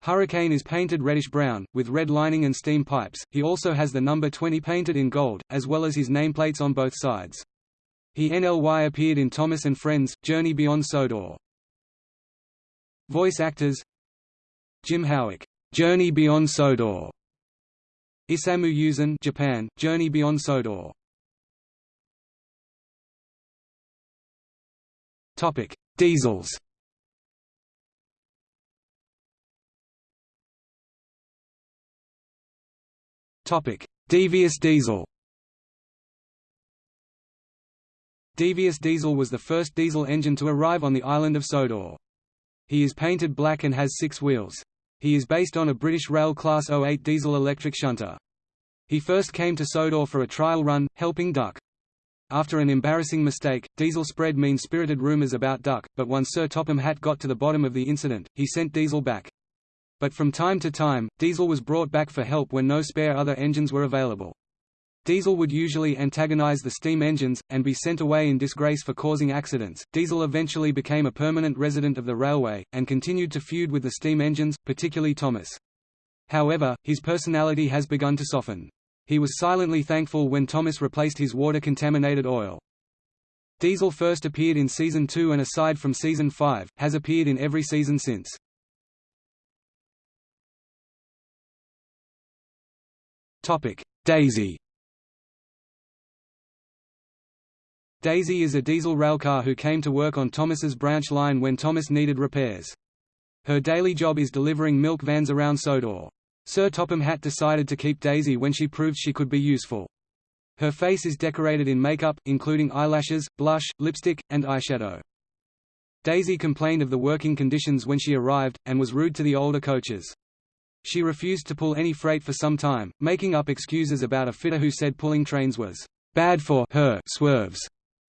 A: Hurricane is painted reddish-brown, with red lining and steam pipes. He also has the number 20 painted in gold, as well as his nameplates on both sides. He NLY appeared in Thomas and Friends, Journey Beyond Sodor. Voice actors Jim Howick, Journey Beyond Sodor. Isamu Yuzan, Japan, Journey Beyond Sodor. Topic: Diesels. Topic: Devious diesel. Devious diesel was the first diesel engine to arrive on the island of Sodor. He is painted black and has six wheels. He is based on a British Rail Class 08 diesel electric shunter. He first came to Sodor for a trial run, helping Duck. After an embarrassing mistake, Diesel spread mean-spirited rumours about Duck, but once Sir Topham Hatt got to the bottom of the incident, he sent Diesel back. But from time to time, Diesel was brought back for help when no spare other engines were available. Diesel would usually antagonize the steam engines, and be sent away in disgrace for causing accidents. Diesel eventually became a permanent resident of the railway, and continued to feud with the steam engines, particularly Thomas. However, his personality has begun to soften. He was silently thankful when Thomas replaced his water-contaminated oil. Diesel first appeared in Season 2 and aside from Season 5, has appeared in every season since. Daisy Daisy is a diesel railcar who came to work on Thomas's branch line when Thomas needed repairs. Her daily job is delivering milk vans around Sodor. Sir Topham Hatt decided to keep Daisy when she proved she could be useful. Her face is decorated in makeup, including eyelashes, blush, lipstick, and eyeshadow. Daisy complained of the working conditions when she arrived, and was rude to the older coaches. She refused to pull any freight for some time, making up excuses about a fitter who said pulling trains was bad for her swerves.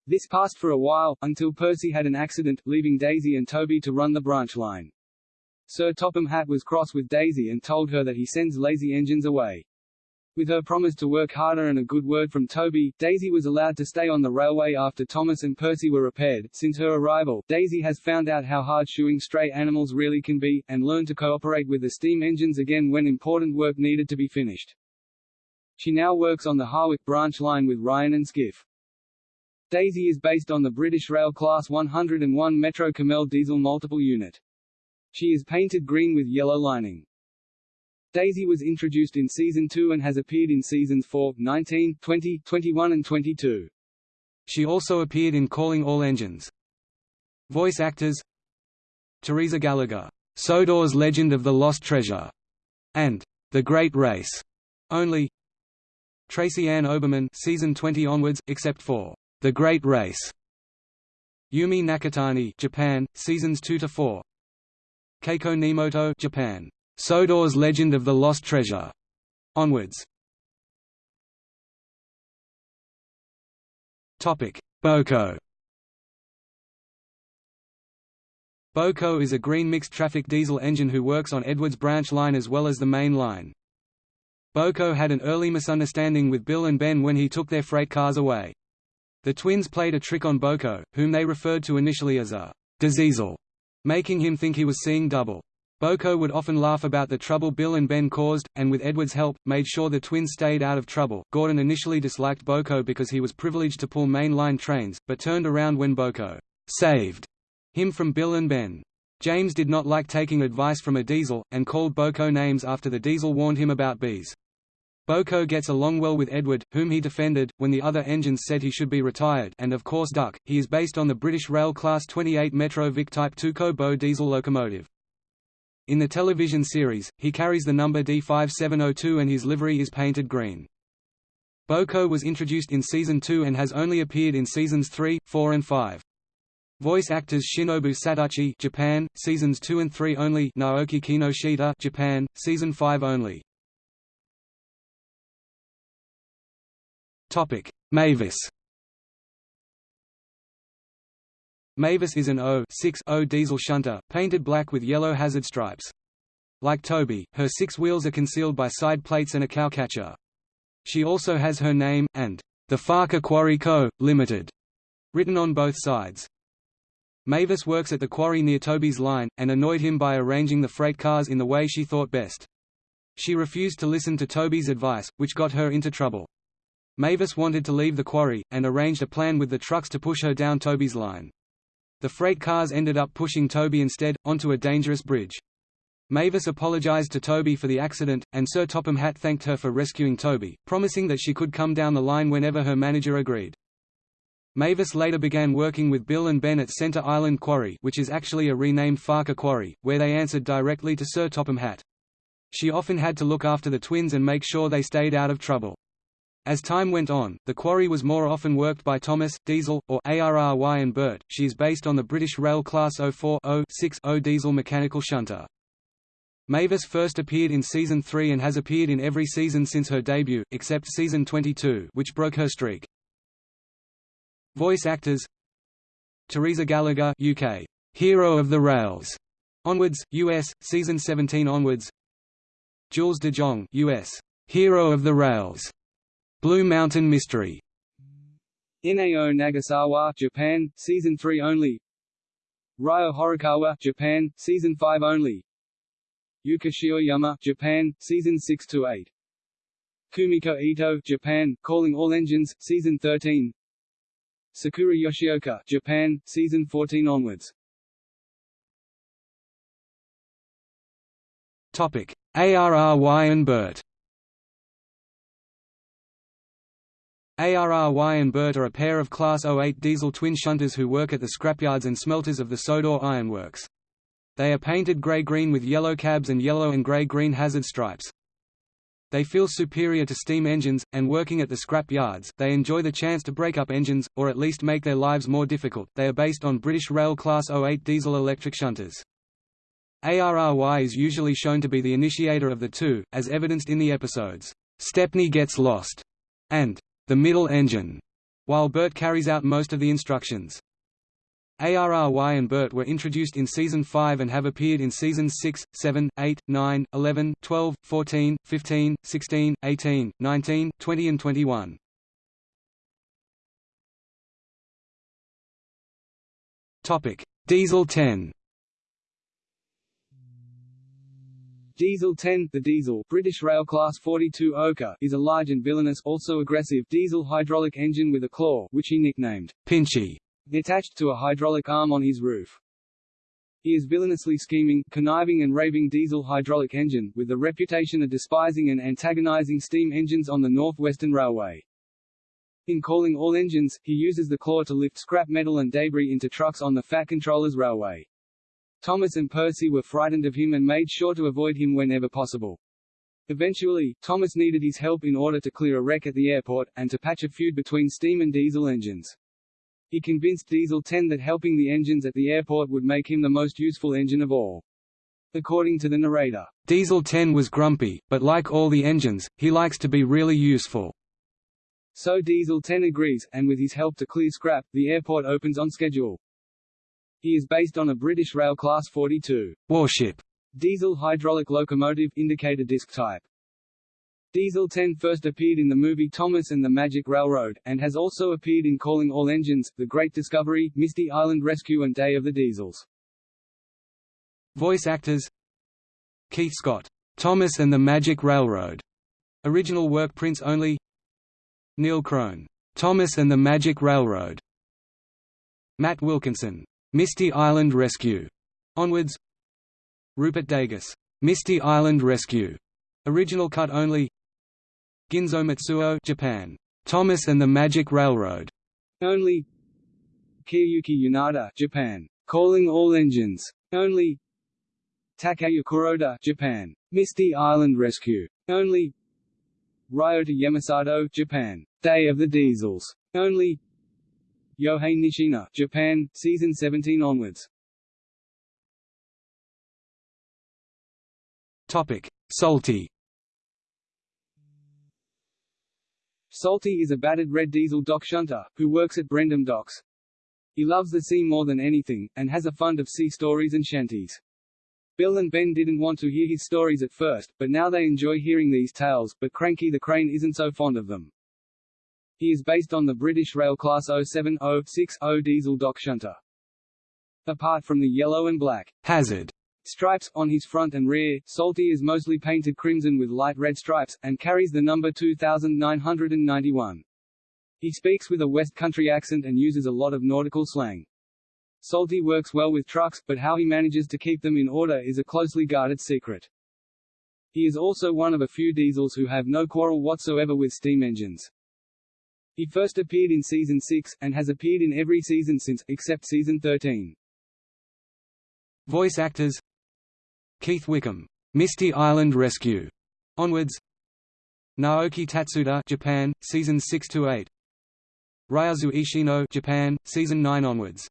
A: This passed for a while, until Percy had an accident, leaving Daisy and Toby to run the branch line. Sir Topham Hatt was cross with Daisy and told her that he sends lazy engines away. With her promise to work harder and a good word from Toby, Daisy was allowed to stay on the railway after Thomas and Percy were repaired. Since her arrival, Daisy has found out how hard shoeing stray animals really can be, and learned to cooperate with the steam engines again when important work needed to be finished. She now works on the Harwick branch line with Ryan and Skiff. Daisy is based on the British Rail Class 101 Metro-Cammell diesel multiple unit. She is painted green with yellow lining. Daisy was introduced in Season 2 and has appeared in Seasons 4, 19, 20, 21 and 22. She also appeared in Calling All Engines. Voice actors Teresa Gallagher, Sodor's Legend of the Lost Treasure, and The Great Race, only Tracy Ann Oberman season 20 onwards, except for the Great Race. Yumi Nakatani, Japan, seasons 2 to 4. Keiko Nemoto, Japan. Sodor's Legend of the Lost Treasure. Onwards. Topic: BoCo. BoCo is a green mixed-traffic diesel engine who works on Edwards Branch Line as well as the main line. BoCo had an early misunderstanding with Bill and Ben when he took their freight cars away. The twins played a trick on BoCo, whom they referred to initially as a diseasel, making him think he was seeing double. BoCo would often laugh about the trouble Bill and Ben caused, and with Edward's help, made sure the twins stayed out of trouble. Gordon initially disliked BoCo because he was privileged to pull mainline trains, but turned around when BoCo saved him from Bill and Ben. James did not like taking advice from a diesel, and called BoCo names after the diesel warned him about bees. BoCo gets along well with Edward, whom he defended, when the other engines said he should be retired and of course Duck, he is based on the British Rail Class 28 Metrovick Type 2 Bo diesel locomotive. In the television series, he carries the number D5702 and his livery is painted green. BoCo was introduced in Season 2 and has only appeared in Seasons 3, 4 and 5. Voice actors Shinobu Satouchi Japan, Seasons 2 and 3 only Naoki Kinoshita Japan, Season 5 only Mavis Mavis is an 0 diesel shunter, painted black with yellow hazard stripes. Like Toby, her six wheels are concealed by side plates and a cowcatcher. She also has her name, and the Ffarquhar Quarry Co., Limited, written on both sides. Mavis works at the quarry near Toby's line, and annoyed him by arranging the freight cars in the way she thought best. She refused to listen to Toby's advice, which got her into trouble. Mavis wanted to leave the quarry, and arranged a plan with the trucks to push her down Toby's line. The freight cars ended up pushing Toby instead, onto a dangerous bridge. Mavis apologized to Toby for the accident, and Sir Topham Hatt thanked her for rescuing Toby, promising that she could come down the line whenever her manager agreed. Mavis later began working with Bill and Ben at Centre Island Quarry which is actually a renamed Ffarquhar Quarry, where they answered directly to Sir Topham Hatt. She often had to look after the twins and make sure they stayed out of trouble. As time went on, the quarry was more often worked by Thomas, Diesel, or ARRY and Bert. She is based on the British Rail Class 04-06-0 diesel mechanical shunter. Mavis first appeared in season 3 and has appeared in every season since her debut, except season 22 which broke her streak. Voice actors Teresa Gallagher UK, Hero of the Rails, onwards, US, season 17 onwards Jules de Jong US, Hero of the Rails, Blue Mountain Mystery.
B: Inao Nagasawa Japan, season 3 only. Ryo Horikawa Japan, season 5 only. Yuka Shioyama Japan, season 6 to 8 Kumiko Ito Japan, Calling All Engines, season 13 Sakura Yoshioka, Japan, season 14 onwards.
A: Topic: ARRY and Bert. ARRY and Bert are a pair of Class 08 diesel twin shunters who work at the scrapyards and smelters of the Sodor Ironworks. They are painted grey-green with yellow cabs and yellow and grey-green hazard stripes. They feel superior to steam engines, and working at the scrap yards, they enjoy the chance to break up engines, or at least make their lives more difficult. They are based on British Rail Class 08 diesel electric shunters. ARRY is usually shown to be the initiator of the two, as evidenced in the episodes, Stepney Gets Lost and The Middle Engine, while Bert carries out most of the instructions. ARRY and Bert were introduced in Season 5 and have appeared in Seasons 6, 7, 8, 9, 11, 12, 14, 15, 16, 18, 19, 20 and 21. Diesel 10
B: Diesel 10, the Diesel British Rail Class 42 Oka is a large and villainous also aggressive diesel hydraulic engine with a claw which he nicknamed Pinchy attached to a hydraulic arm on his roof. He is villainously scheming, conniving and raving diesel hydraulic engine, with the reputation of despising and antagonizing steam engines on the North Western Railway. In calling all engines, he uses the claw to lift scrap metal and debris into trucks on the Fat Controllers Railway. Thomas and Percy were frightened of him and made sure to avoid him whenever possible. Eventually, Thomas needed his help in order to clear a wreck at the airport, and to patch a feud between steam and diesel engines. He convinced Diesel 10 that helping the engines at the airport would make him the most useful engine of all. According to the narrator,
A: Diesel 10 was grumpy, but like all the engines, he likes to be really useful.
B: So Diesel 10 agrees, and with his help to clear scrap, the airport opens on schedule. He is based on a British Rail Class 42
A: warship
B: diesel hydraulic locomotive indicator disc type. Diesel 10 first appeared in the movie Thomas and the Magic Railroad, and has also appeared in Calling All Engines, The Great Discovery, Misty Island Rescue and Day of the Diesels.
A: Voice actors Keith Scott, Thomas and the Magic Railroad, original work prints only Neil Crone, Thomas and the Magic Railroad, Matt Wilkinson, Misty Island Rescue, onwards Rupert Degas, Misty Island Rescue, original cut only Ginzo Matsuo Japan. Thomas and the Magic Railroad.
B: Only Kiyoyuki Yanada Japan. Calling all engines. Only Takaya Kuroda Japan. Misty Island Rescue. Only Ryota Yamasato Japan. Day of the Diesels. Only Yohei Nishina Japan, season 17 onwards.
A: Topic: Salty.
B: Salty is a battered red diesel dock shunter, who works at Brendam Docks. He loves the sea more than anything, and has a fund of sea stories and shanties. Bill and Ben didn't want to hear his stories at first, but now they enjoy hearing these tales, but Cranky the Crane isn't so fond of them. He is based on the British Rail Class 07-060 diesel dock shunter. Apart from the yellow and black hazard stripes on his front and rear. Salty is mostly painted crimson with light red stripes, and carries the number 2991. He speaks with a West Country accent and uses a lot of nautical slang. Salty works well with trucks, but how he manages to keep them in order is a closely guarded secret. He is also one of a few diesels who have no quarrel whatsoever with steam engines. He first appeared in season 6, and has appeared in every season since, except season 13.
A: Voice actors Keith Wickham, Misty Island Rescue, onwards. Naoki Tatsuda, Japan, seasons 6 to 8. Ryuzo Ishino, Japan, season 9 onwards.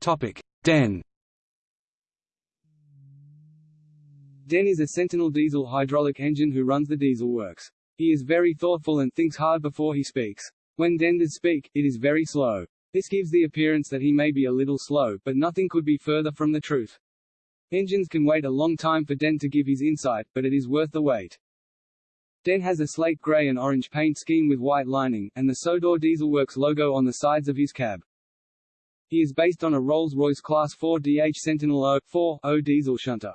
A: Topic: Den.
B: Den is a Sentinel diesel hydraulic engine who runs the diesel works. He is very thoughtful and thinks hard before he speaks. When Den does speak, it is very slow. This gives the appearance that he may be a little slow, but nothing could be further from the truth. Engines can wait a long time for Den to give his insight, but it is worth the wait. Den has a slate grey and orange paint scheme with white lining, and the Sodor Dieselworks logo on the sides of his cab. He is based on a Rolls-Royce Class 4 DH Sentinel 0-4-0 diesel shunter.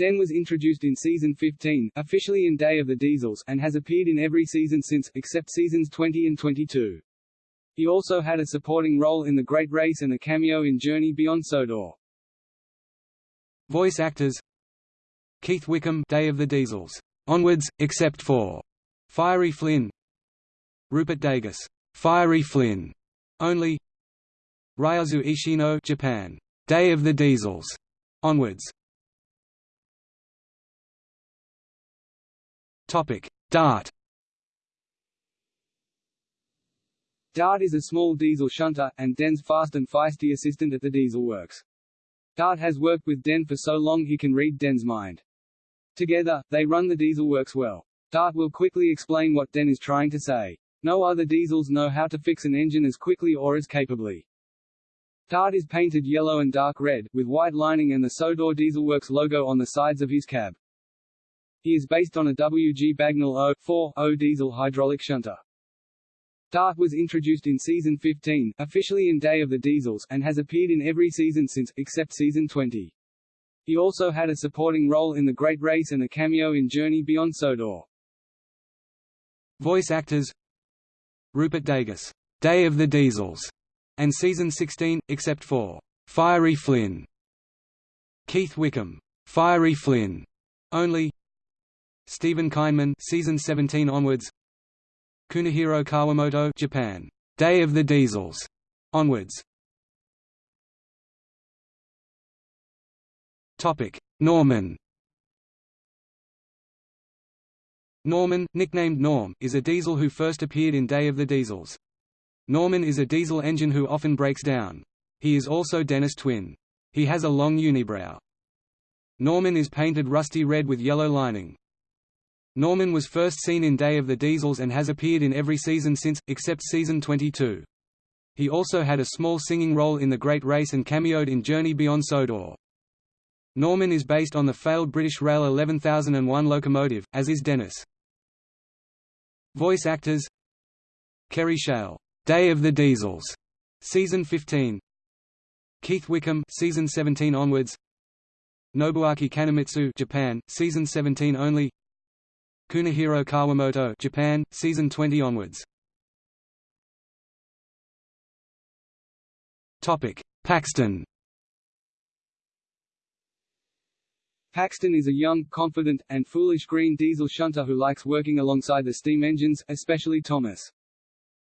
B: Den was introduced in season 15, officially in Day of the Diesels, and has appeared in every season since, except seasons 20 and 22. He also had a supporting role in The Great Race and a cameo in Journey Beyond Sodor.
A: Voice actors Keith Wickham Day of the Diesels. Onwards, except for Fiery Flynn Rupert Degas. Fiery Flynn. Only Ryuzo Ishino Japan. Day of the Diesels. Onwards. Topic: Dart.
B: Dart is a small diesel shunter, and Den's fast and feisty assistant at the diesel works. Dart has worked with Den for so long he can read Den's mind. Together, they run the diesel works well. Dart will quickly explain what Den is trying to say. No other diesels know how to fix an engine as quickly or as capably. Dart is painted yellow and dark red, with white lining and the Sodor Dieselworks logo on the sides of his cab. He is based on a WG Bagnall 0-4-0 diesel hydraulic shunter. Dart was introduced in season 15, officially in Day of the Diesels, and has appeared in every season since, except season 20. He also had a supporting role in The Great Race and a cameo in Journey Beyond Sodor.
A: Voice actors Rupert Degas, Day of the Diesels, and season 16, except for Fiery Flynn. Keith Wickham, Fiery Flynn, only Steven Kynman season 17 onwards Kunihiro Kawamoto Japan Day of the Diesels onwards Topic Norman Norman, nicknamed Norm, is a diesel who first appeared in Day of the Diesels. Norman is a diesel engine who often breaks down. He is also Dennis' twin. He has a long unibrow. Norman is painted rusty red with yellow lining. Norman was first seen in Day of the Diesels and has appeared in every season since, except season 22. He also had a small singing role in The Great Race and cameoed in Journey Beyond Sodor. Norman is based on the failed British Rail 11001 locomotive, as is Dennis. Voice actors Kerry Shale, Day of the Diesels, season 15. Keith Wickham, season 17 onwards. Nobuaki Kanemitsu, Japan, season 17 only. Kunihiro Kawamoto Japan, season 20 onwards. Topic: Paxton.
B: Paxton is a young, confident, and foolish green diesel shunter who likes working alongside the steam engines, especially Thomas.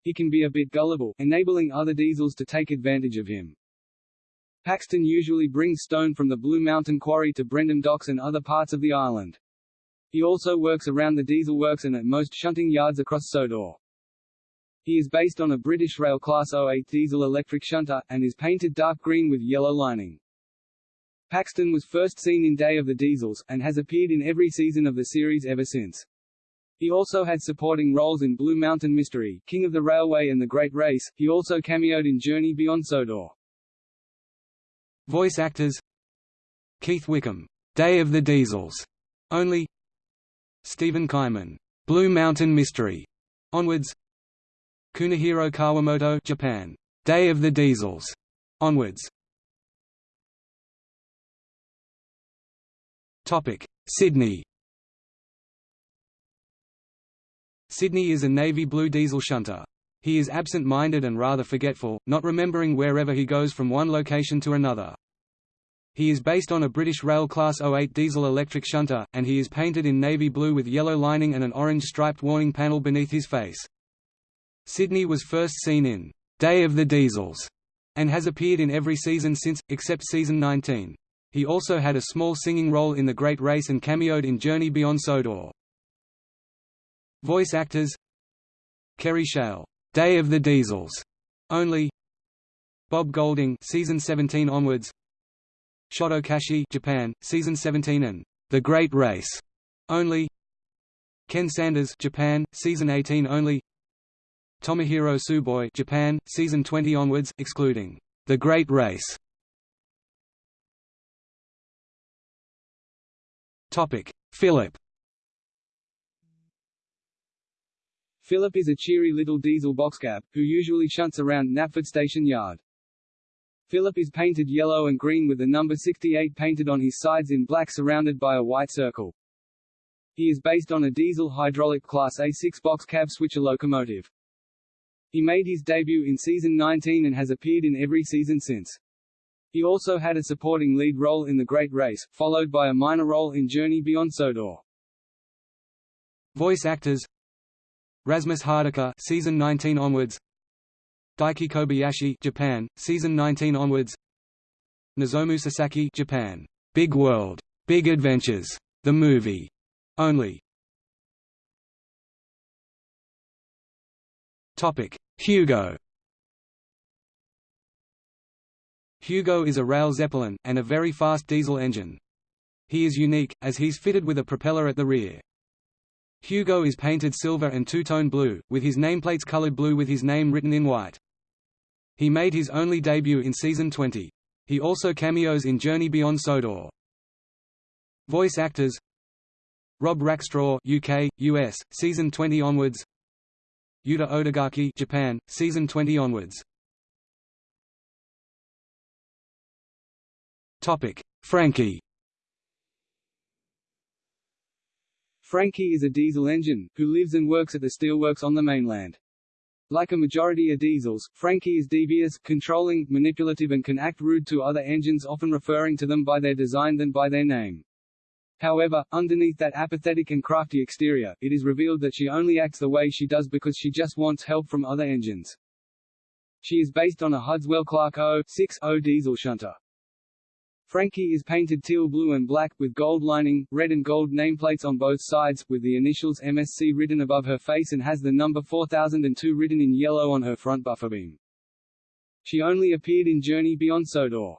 B: He can be a bit gullible, enabling other diesels to take advantage of him. Paxton usually brings stone from the Blue Mountain Quarry to Brendam Docks and other parts of the island. He also works around the diesel works and at most shunting yards across Sodor. He is based on a British Rail Class 08 diesel electric shunter, and is painted dark green with yellow lining. Paxton was first seen in Day of the Diesels, and has appeared in every season of the series ever since. He also had supporting roles in Blue Mountain Mystery, King of the Railway and The Great Race. He also cameoed in Journey Beyond Sodor.
A: Voice actors Keith Wickham, Day of the Diesels, only Steven Kynman, Blue Mountain Mystery, onwards. Kunihiro Kawamoto, Japan, Day of the Diesels, onwards. Topic: Sydney. Sydney is a navy blue diesel shunter. He is absent-minded and rather forgetful, not remembering wherever he goes from one location to another. He is based on a British Rail Class 08 diesel electric shunter, and he is painted in navy blue with yellow lining and an orange striped warning panel beneath his face. Sydney was first seen in Day of the Diesels and has appeared in every season since, except season 19. He also had a small singing role in The Great Race and cameoed in Journey Beyond Sodor. Voice actors Kerry Shale, Day of the Diesels, only Bob Golding season 17 onwards Shoto Kashii Japan, season 17 and The Great Race only Ken Sanders Japan, season 18 only Tomohiro Tsuboi Japan, season 20 onwards, excluding The Great Race. Topic: Philip.
B: Philip is a cheery little diesel boxcab, who usually shunts around Knapford Station Yard. Philip is painted yellow and green with the number 68 painted on his sides in black surrounded by a white circle. He is based on a diesel hydraulic Class A6 boxcab switcher locomotive. He made his debut in season 19 and has appeared in every season since. He also had a supporting lead role in The Great Race, followed by a minor role in Journey Beyond Sodor.
A: Voice actors Rasmus Hardiker season 19 onwards Daiki Kobayashi Japan season 19 onwards Nozomu Sasaki Japan Big World Big Adventures the movie only Topic: Hugo. Hugo is a rail zeppelin, and a very fast diesel engine. He is unique, as he's fitted with a propeller at the rear. Hugo is painted silver and two-tone blue, with his nameplates colored blue with his name written in white. He made his only debut in season 20. He also cameos in Journey Beyond Sodor. Voice actors Rob Rackstraw UK, US, season 20 onwards Yuta Odagaki Japan, season 20 onwards. Topic: Frankie.
B: Frankie is a diesel engine, who lives and works at the steelworks on the mainland. Like a majority of diesels, Frankie is devious, controlling, manipulative and can act rude to other engines often referring to them by their design than by their name. However, underneath that apathetic and crafty exterior, it is revealed that she only acts the way she does because she just wants help from other engines. She is based on a Hudswell Clarke 0.60 diesel shunter. Frankie is painted teal blue and black, with gold lining, red and gold nameplates on both sides, with the initials MSC written above her face and has the number 4002 written in yellow on her front buffer beam. She only appeared in Journey Beyond Sodor.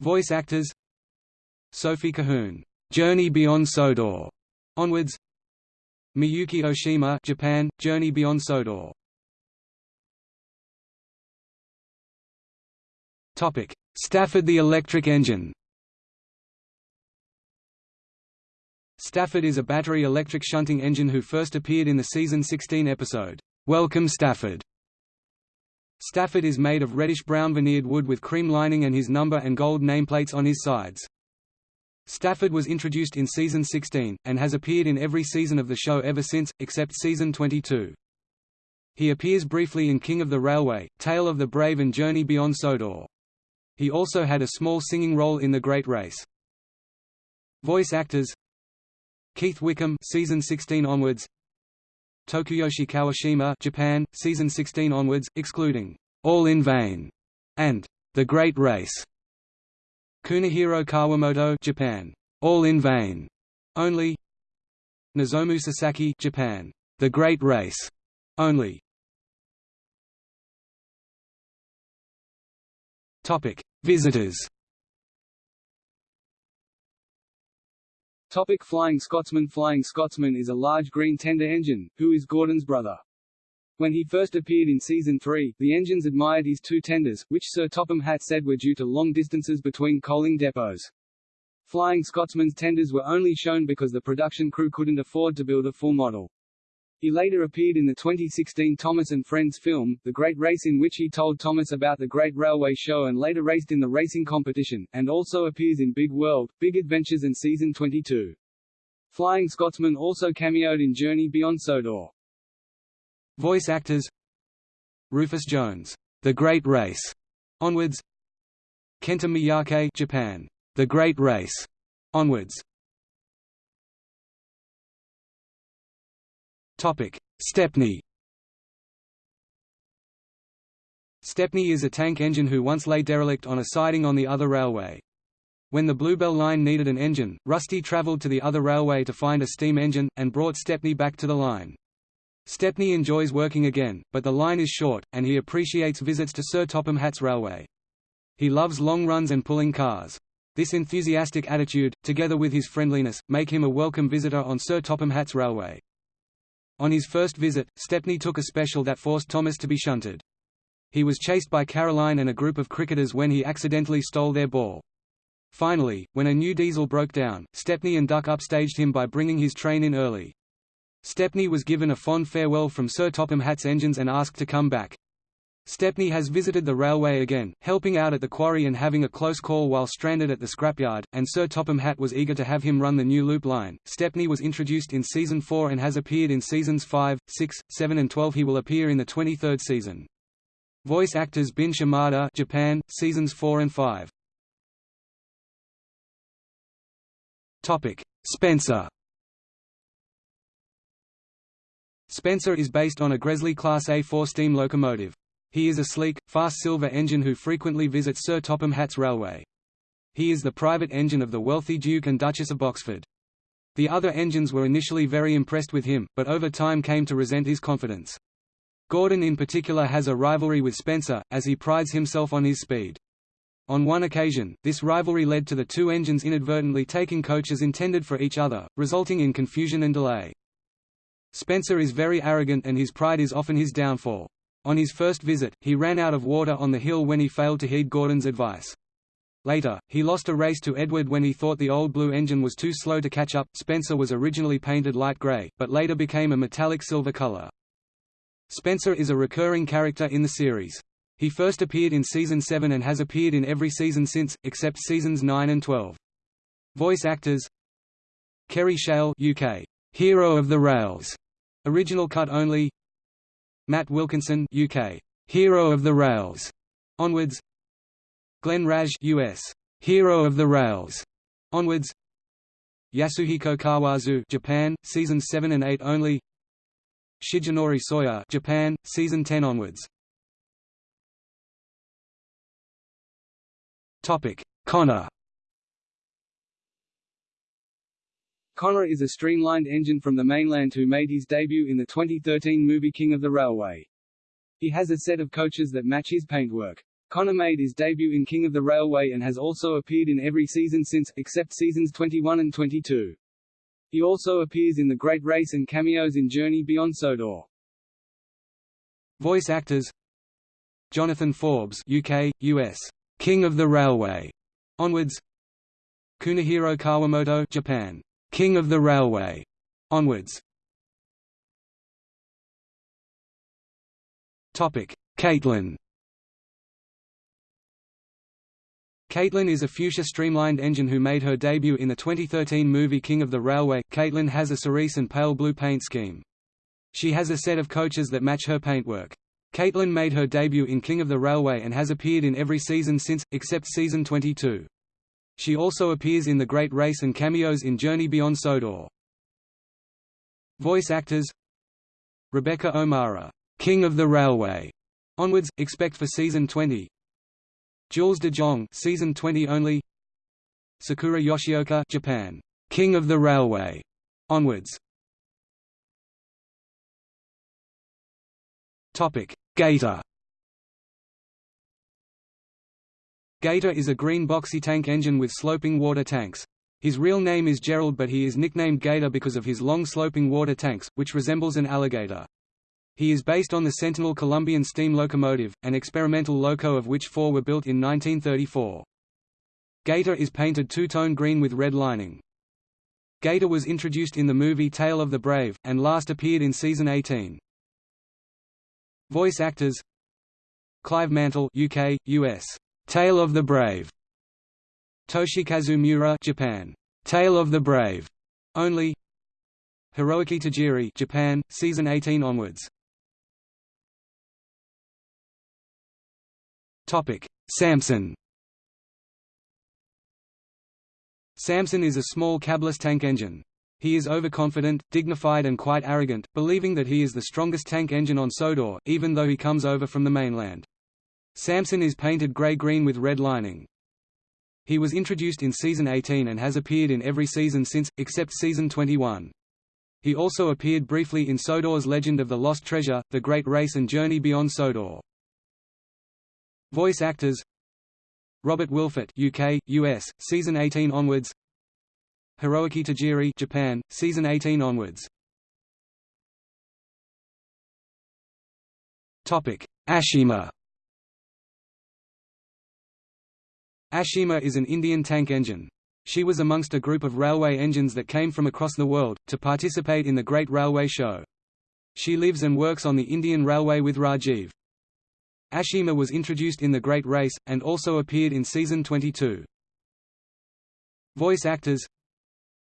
A: Voice actors Sophie Cahoon, Journey Beyond Sodor, onwards. Miyuki Oshima, Japan, Journey Beyond Sodor. Topic: Stafford the electric engine. Stafford is a battery electric shunting engine who first appeared in the season 16 episode, Welcome Stafford. Stafford is made of reddish-brown veneered wood with cream lining and his number and gold nameplates on his sides. Stafford was introduced in season 16, and has appeared in every season of the show ever since, except season 22. He appears briefly in King of the Railway, Tale of the Brave and Journey Beyond Sodor. He also had a small singing role in The Great Race. Voice actors Keith Wickham season 16 onwards Tokuyoshi Kawashima Japan, season 16 onwards, excluding All in Vain and The Great Race. Kunihiro Kawamoto Japan. All in Vain. Only Nozomu Sasaki Japan. The Great Race. Only Topic: Visitors.
B: Topic Flying Scotsman Flying Scotsman is a large green tender engine, who is Gordon's brother. When he first appeared in Season 3, the engines admired his two tenders, which Sir Topham Hatt said were due to long distances between coaling depots. Flying Scotsman's tenders were only shown because the production crew couldn't afford to build a full model. He later appeared in the 2016 Thomas and Friends film, The Great Race in which he told Thomas about the Great Railway Show and later raced in the racing competition, and also appears in Big World, Big Adventures and Season 22. Flying Scotsman also cameoed in Journey Beyond Sodor.
A: Voice actors Rufus Jones, The Great Race, onwards Kenta Miyake Japan, The Great Race, onwards. Topic: Stepney. Stepney is a tank engine who once lay derelict on a siding on the other railway. When the Bluebell line needed an engine, Rusty travelled to the other railway to find a steam engine, and brought Stepney back to the line. Stepney enjoys working again, but the line is short, and he appreciates visits to Sir Topham Hatt's railway. He loves long runs and pulling cars. This enthusiastic attitude, together with his friendliness, make him a welcome visitor on Sir Topham Hatt's railway. On his first visit, Stepney took a special that forced Thomas to be shunted. He was chased by Caroline and a group of cricketers when he accidentally stole their ball. Finally, when a new diesel broke down, Stepney and Duck upstaged him by bringing his train in early. Stepney was given a fond farewell from Sir Topham Hatt's engines and asked to come back. Stepney has visited the railway again, helping out at the quarry and having a close call while stranded at the scrapyard, and Sir Topham Hatt was eager to have him run the new loop line. Stepney was introduced in season 4 and has appeared in seasons 5, 6, 7 and 12 he will appear in the 23rd season. Voice actors Bin Shimada Japan, seasons 4 and 5. Topic: Spencer. Spencer is based on a Gresley Class A4 steam locomotive. He is a sleek, fast silver engine who frequently visits Sir Topham Hatt's railway. He is the private engine of the wealthy Duke and Duchess of Boxford. The other engines were initially very impressed with him, but over time came to resent his confidence. Gordon in particular has a rivalry with Spencer, as he prides himself on his speed. On one occasion, this rivalry led to the two engines inadvertently taking coaches intended for each other, resulting in confusion and delay. Spencer is very arrogant and his pride is often his downfall. On his first visit, he ran out of water on the hill when he failed to heed Gordon's advice. Later, he lost a race to Edward when he thought the old blue engine was too slow to catch up. Spencer was originally painted light gray, but later became a metallic silver color. Spencer is a recurring character in the series. He first appeared in season 7 and has appeared in every season since, except seasons 9 and 12. Voice actors Kerry Shale UK, Hero of the Rails, original cut only Matt Wilkinson UK, Hero of the Rails, onwards. Glenn Wrage US, Hero of the Rails, onwards. Yasuhiko Kawazu Japan, seasons 7 and 8 only. Shigenori Soya Japan, season 10 onwards. Topic: Connor.
B: Connor is a streamlined engine from the mainland who made his debut in the 2013 movie King of the Railway. He has a set of coaches that match his paintwork. Connor made his debut in King of the Railway and has also appeared in every season since, except seasons 21 and 22. He also appears in The Great Race and cameos in Journey Beyond Sodor.
A: Voice actors Jonathan Forbes UK, US King of the Railway, onwards. Kunihiro Kawamoto, Japan, King of the Railway, onwards. Topic: Caitlin. Caitlin is a fuchsia streamlined engine who made her debut in the 2013 movie King of the Railway. Caitlin has a cerise and pale blue paint scheme. She has a set of coaches that match her paintwork. Caitlin made her debut in King of the Railway and has appeared in every season since, except season 22. She also appears in The Great Race and cameos in Journey Beyond Sodor. Voice actors Rebecca O'Mara, King of the Railway, onwards, expect for season 20. Jules de Jong, season 20 only. Sakura Yoshioka, Japan, King of the Railway, onwards. Topic: Gator Gator is a green boxy tank engine with sloping water tanks. His real name is Gerald but he is nicknamed Gator because of his long sloping water tanks, which resembles an alligator. He is based on the Sentinel Colombian steam locomotive, an experimental loco of which four were built in 1934. Gator is painted two-tone green with red lining. Gator was introduced in the movie Tale of the Brave, and last appeared in season 18. Voice actors Clive Mantle UK, US. Tale of the Brave. Toshikazu Miura Japan. Tale of the Brave. Only. Hiroaki Tajiri Japan, season 18 onwards. Topic: Samson. Samson is a small cabless tank engine. He is overconfident, dignified and quite arrogant, believing that he is the strongest tank engine on Sodor, even though he comes over from the mainland. Samson is painted grey-green with red lining. He was introduced in season 18 and has appeared in every season since, except season 21. He also appeared briefly in Sodor's Legend of the Lost Treasure, The Great Race and Journey Beyond Sodor. Voice actors Robert Wilfort UK, US, season 18 onwards Hiroaki Tajiri Japan, season 18 onwards Topic: Ashima Ashima is an Indian tank engine. She was amongst a group of railway engines that came from across the world, to participate in the Great Railway Show. She lives and works on the Indian Railway with Rajiv. Ashima was introduced in The Great Race, and also appeared in Season 22. Voice actors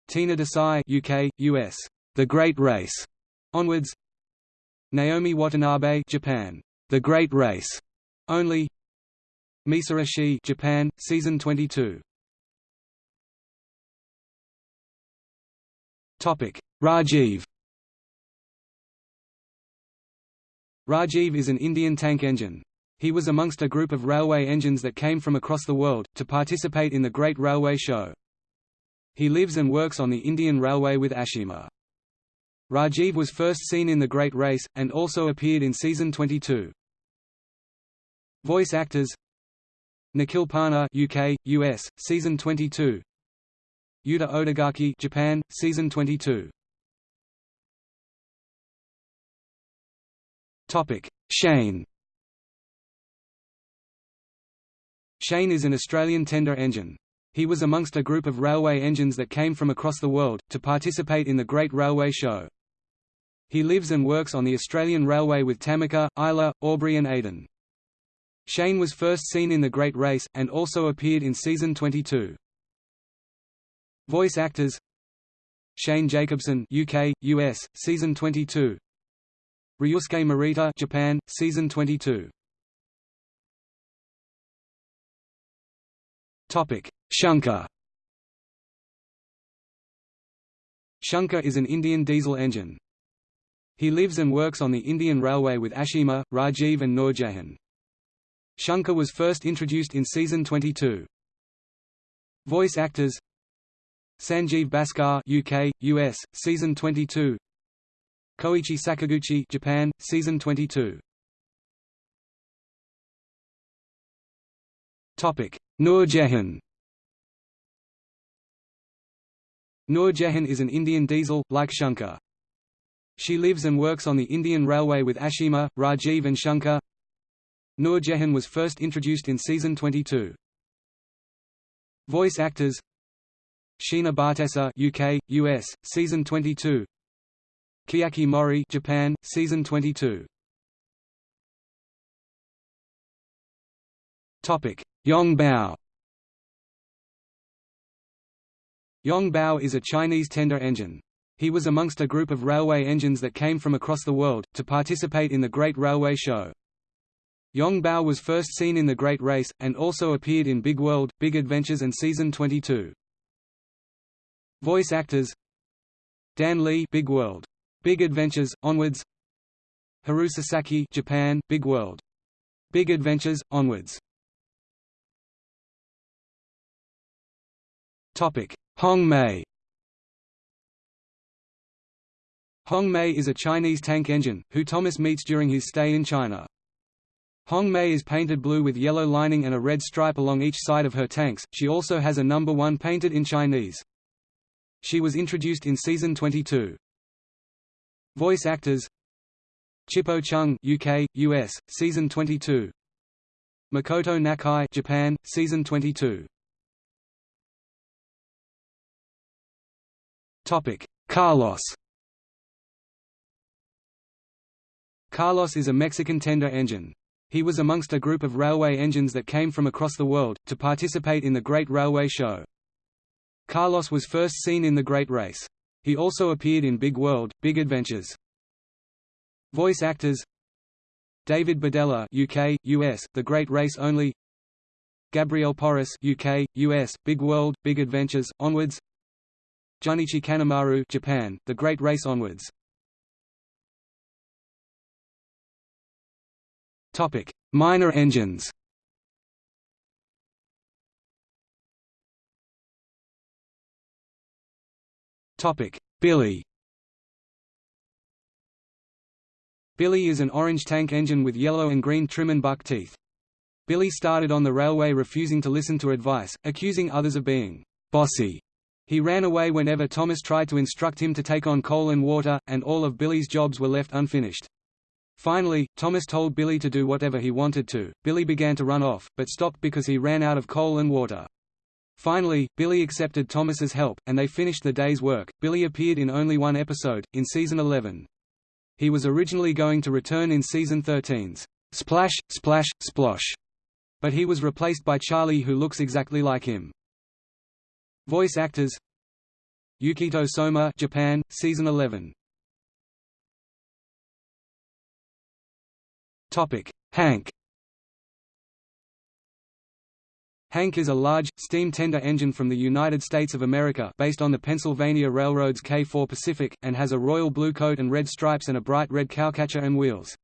A: Tina Desai UK, US, The Great Race, onwards Naomi Watanabe Japan, The Great Race, only Misara Shi Japan, Season 22 Topic: Rajiv Rajiv is an Indian tank engine. He was amongst a group of railway engines that came from across the world, to participate in the Great Railway Show. He lives and works on the Indian Railway with Ashima. Rajiv was first seen in The Great Race, and also appeared in Season 22. Voice actors Nikhil Parmar UK, US, Season 22 Yuta Odagaki Japan, Season 22 Topic: Shane. Shane is an Australian tender engine. He was amongst a group of railway engines that came from across the world, to participate in the Great Railway Show. He lives and works on the Australian Railway with Tamika, Isla, Aubrey and Aidan. Shane was first seen in The Great Race, and also appeared in Season 22. Voice actors Shane Jacobson UK, US, Season 22 Ryusuke Morita Japan, Season 22 Topic: Shankar. Shankar is an Indian diesel engine. He lives and works on the Indian Railway with Ashima, Rajiv and Noorjahan. Shankar was first introduced in season 22. Voice actors Sanjeev Bhaskar UK, US, season 22 Koichi Sakaguchi Japan, season 22 Topic: Noor Jahan. Noor Jahan is an Indian diesel, like Shankar. She lives and works on the Indian Railway with Ashima, Rajiv and Shankar. Noor Jahan was first introduced in season 22. Voice actors Sheena Bhattessa UK, US, season 22 Kiyaki Mori Japan, season 22 Topic Yong Bao Yong Bao is a Chinese tender engine. He was amongst a group of railway engines that came from across the world, to participate in the Great Railway Show. Yong Bao was first seen in The Great Race, and also appeared in Big World, Big Adventures and Season 22. Voice actors Dan Li Big World. Big Adventures, Onwards Haru Sasaki Japan, Big World. Big Adventures, Onwards Hong Mei. Hong Mei is a Chinese tank engine, who Thomas meets during his stay in China. Hong Mei is painted blue with yellow lining and a red stripe along each side of her tanks. She also has a number 1 painted in Chinese. She was introduced in season 22. Voice actors Chippo Chung UK, US, season 22. Makoto Nakai Japan, season 22. Topic: Carlos. Carlos is a Mexican tender engine. He was amongst a group of railway engines that came from across the world, to participate in the Great Railway Show. Carlos was first seen in The Great Race. He also appeared in Big World, Big Adventures. Voice actors David Bedella UK, US, The Great Race Only Gabriel Porras UK, US, Big World, Big Adventures, Onwards Junichi Kanemaru Japan, The Great Race Onwards Topic: Minor engines. Topic: Billy. Billy is an orange tank engine with yellow and green trim and buck teeth. Billy started on the railway refusing to listen to advice, accusing others of being bossy. He ran away whenever Thomas tried to instruct him to take on coal and water, and all of Billy's jobs were left unfinished. Finally, Thomas told Billy to do whatever he wanted to. Billy began to run off, but stopped because he ran out of coal and water. Finally, Billy accepted Thomas's help, and they finished the day's work. Billy appeared in only one episode, in season 11. He was originally going to return in season 13's Splash, Splash, Splosh, but he was replaced by Charlie who looks exactly like him. Voice actors Yukito Soma Japan, season 11 Hank Hank is a large, steam tender engine from the United States of America based on the Pennsylvania Railroad's K4 Pacific, and has a royal blue coat and red stripes and a bright red cowcatcher and wheels.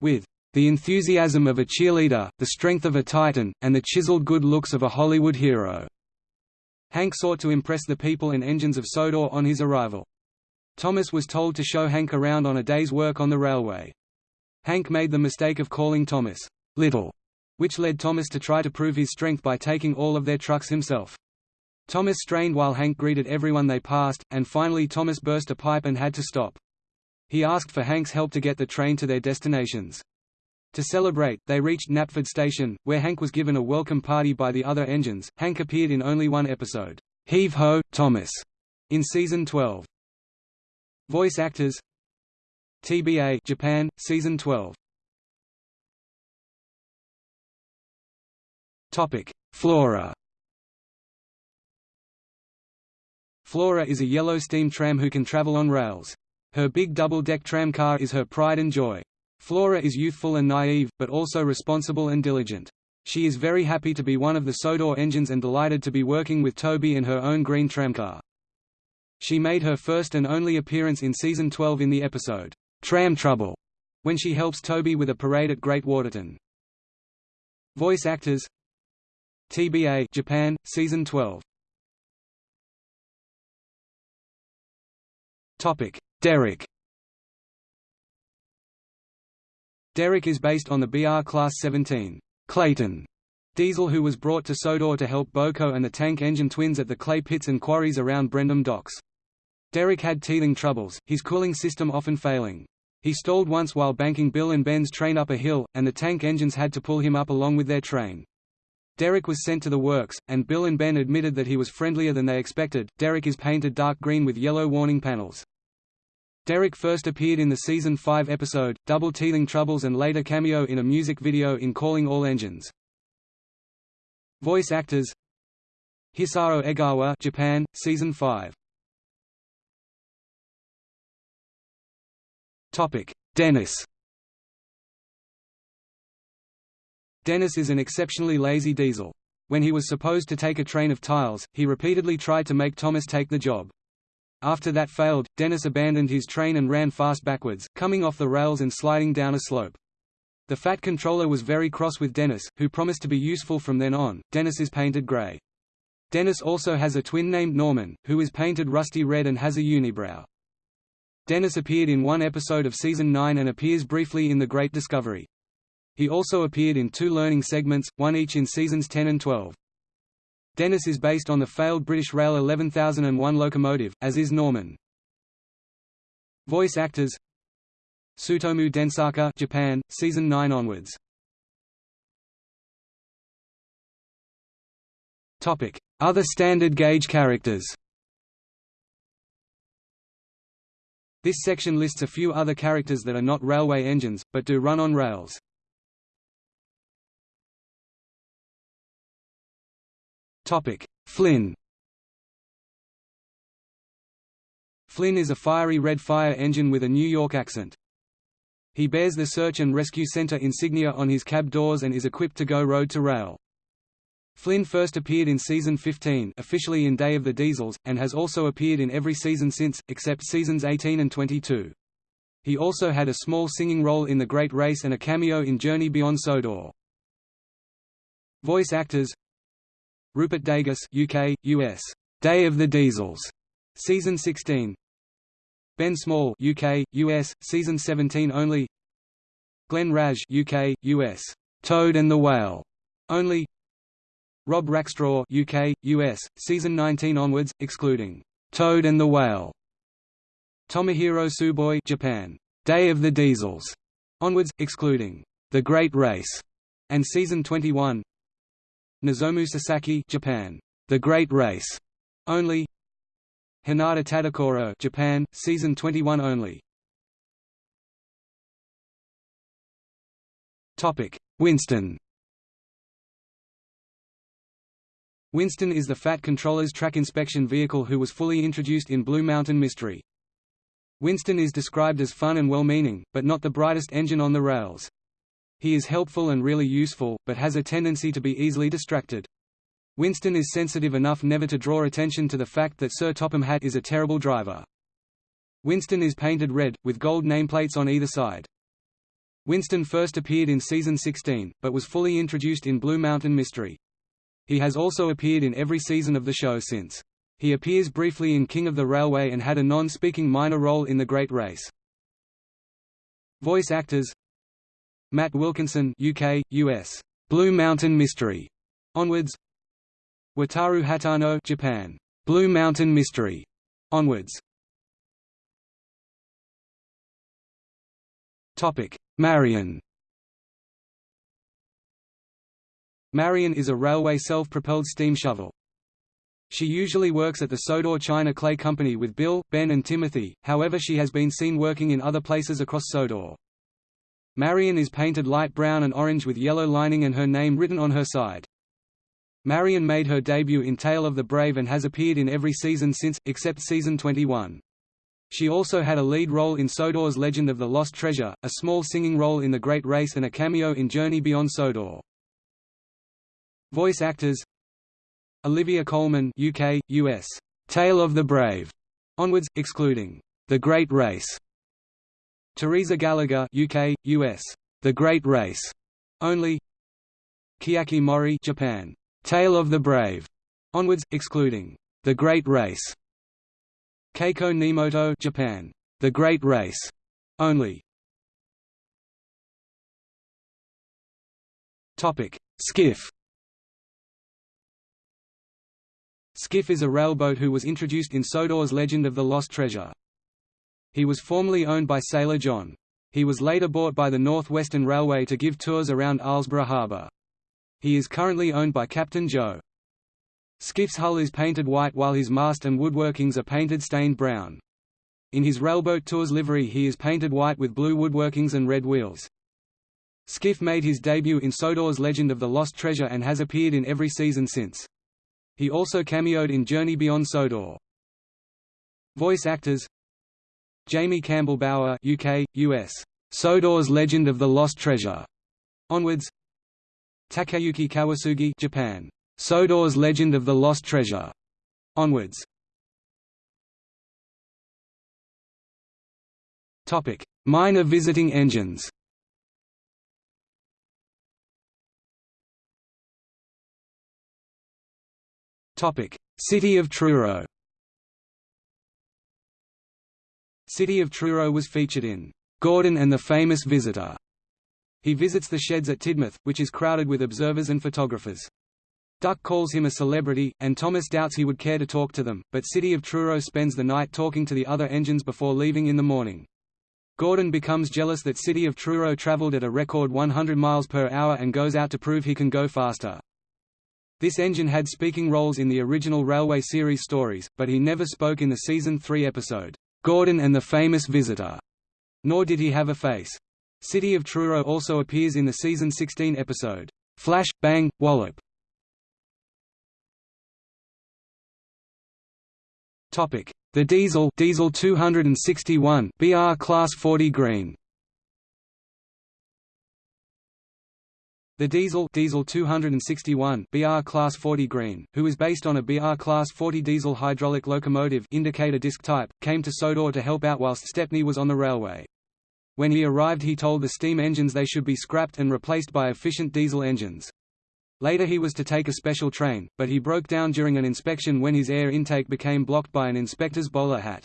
A: With the enthusiasm of a cheerleader, the strength of a titan, and the chiseled good looks of a Hollywood hero. Hank sought to impress the people and engines of Sodor on his arrival. Thomas was told to show Hank around on a day's work on the railway. Hank made the mistake of calling Thomas, Little, which led Thomas to try to prove his strength by taking all of their trucks himself. Thomas strained while Hank greeted everyone they passed, and finally Thomas burst a pipe and had to stop. He asked for Hank's help to get the train to their destinations. To celebrate, they reached Knapford Station, where Hank was given a welcome party by the other engines. Hank appeared in only one episode, Heave Ho, Thomas, in season 12. Voice actors TBA Japan, Season 12 Topic: Flora. Flora is a yellow steam tram who can travel on rails. Her big double-deck tram car is her pride and joy. Flora is youthful and naive, but also responsible and diligent. She is very happy to be one of the Sodor engines and delighted to be working with Toby in her own green tramcar. She made her first and only appearance in season 12 in the episode, Tram Trouble, when she helps Toby with a parade at Great Waterton. Voice actors TBA Japan, Season 12 Topic: Derek. Derek is based on the BR Class 17 Clayton diesel who was brought to Sodor to help BoCo and the tank engine twins at the clay pits and quarries around Brendam docks. Derek had teething troubles, his cooling system often failing. He stalled once while banking Bill and Ben's train up a hill, and the tank engines had to pull him up along with their train. Derek was sent to the works, and Bill and Ben admitted that he was friendlier than they expected. Derek is painted dark green with yellow warning panels. Derek first appeared in the season 5 episode, Double Teething Troubles and later cameo in a music video in Calling All Engines. Voice actors Hisao Egawa Japan, Season 5 Dennis Dennis is an exceptionally lazy diesel. When he was supposed to take a train of tiles, he repeatedly tried to make Thomas take the job. After that failed, Dennis abandoned his train and ran fast backwards, coming off the rails and sliding down a slope. The Fat controller was very cross with Dennis, who promised to be useful from then on. Dennis is painted grey. Dennis also has a twin named Norman, who is painted rusty red and has a unibrow. Dennis appeared in one episode of Season 9 and appears briefly in The Great Discovery. He also appeared in two learning segments, one each in Seasons 10 and 12. Dennis is based on the failed British Rail 11001 locomotive, as is Norman. Voice actors Tsutomu Densaka Japan, Season 9 onwards. Other standard gauge characters This section lists a few other characters that are not railway engines, but do run on rails. Flynn Flynn is a fiery red fire engine with a New York accent. He bears the Search and Rescue Center insignia on his cab doors and is equipped to go road to rail. Flynn first appeared in season 15 officially in Day of the Diesels, and has also appeared in every season since, except seasons 18 and 22. He also had a small singing role in The Great Race and a cameo in Journey Beyond Sodor. Voice actors Rupert Degas UK, US. Day of the Diesels, Season 16 Ben Small UK, US, Season 17 only Glenn Wrage UK, US. Toad and the Whale only Rob Rackstraw UK, US, season 19 onwards, excluding Toad and the Whale. Tomohiro Tsuboi Japan, Day of the Diesels onwards, excluding The Great Race and season 21. Nozomu Sasaki Japan, The Great Race only. Hinata Tadokoro Japan, season 21 only. Topic: Winston Winston is the Fat Controller's track inspection vehicle who was fully introduced in Blue Mountain Mystery. Winston is described as fun and well-meaning, but not the brightest engine on the rails. He is helpful and really useful, but has a tendency to be easily distracted. Winston is sensitive enough never to draw attention to the fact that Sir Topham Hatt is a terrible driver. Winston is painted red, with gold nameplates on either side. Winston first appeared in season 16, but was fully introduced in Blue Mountain Mystery. He has also appeared in every season of the show since. He appears briefly in King of the Railway and had a non-speaking minor role in The Great Race. Voice actors Matt Wilkinson UK, US. Blue Mountain Mystery. Onwards Wataru Hatano Japan. Blue Mountain Mystery. Onwards Topic: Marion Marion is a railway self-propelled steam shovel. She usually works at the Sodor China Clay Company with Bill, Ben and Timothy, however she has been seen working in other places across Sodor. Marion is painted light brown and orange with yellow lining and her name written on her side. Marion made her debut in Tale of the Brave and has appeared in every season since, except season 21. She also had a lead role in Sodor's Legend of the Lost Treasure, a small singing role in The Great Race and a cameo in Journey Beyond Sodor. Voice actors Olivia Colman UK, US. Tale of the Brave. Onwards, excluding The Great Race. Teresa Gallagher UK, US. The Great Race. Only Chiaki Mori Japan. Tale of the Brave. Onwards, excluding The Great Race. Keiko Nemoto Japan. The Great Race. Only Topic: Skiff Skiff is a railboat who was introduced in Sodor's Legend of the Lost Treasure. He was formerly owned by Sailor John. He was later bought by the North Western Railway to give tours around Arlesburgh Harbour. He is currently owned by Captain Joe. Skiff's hull is painted white while his mast and woodworkings are painted stained brown. In his railboat tours livery he is painted white with blue woodworkings and red wheels. Skiff made his debut in Sodor's Legend of the Lost Treasure and has appeared in every season since. He also cameoed in Journey Beyond Sodor. Voice actors Jamie Campbell Bower UK, US. Sodor's Legend of the Lost Treasure. Onwards Takayuki Kawasugi Japan. Sodor's Legend of the Lost Treasure. Onwards Minor visiting engines. City of Truro City of Truro was featured in Gordon and the Famous Visitor. He visits the sheds at Tidmouth, which is crowded with observers and photographers. Duck calls him a celebrity, and Thomas doubts he would care to talk to them, but City of Truro spends the night talking to the other engines before leaving in the morning. Gordon becomes jealous that City of Truro traveled at a record 100 miles per hour and goes out to prove he can go faster. This engine had speaking roles in the original Railway series stories, but he never spoke in the season 3 episode, Gordon and the Famous Visitor, nor did he have a face. City of Truro also appears in the season 16 episode, Flash, Bang, Wallop. The Diesel Diesel 261 BR Class 40 Green The diesel diesel 261 BR class 40 green, who is based on a BR class 40 diesel hydraulic locomotive indicator disc type, came to Sodor to help out whilst Stepney was on the railway. When he arrived he told the steam engines they should be scrapped and replaced by efficient diesel engines. Later he was to take a special train, but he broke down during an inspection when his air intake became blocked by an inspector's bowler hat.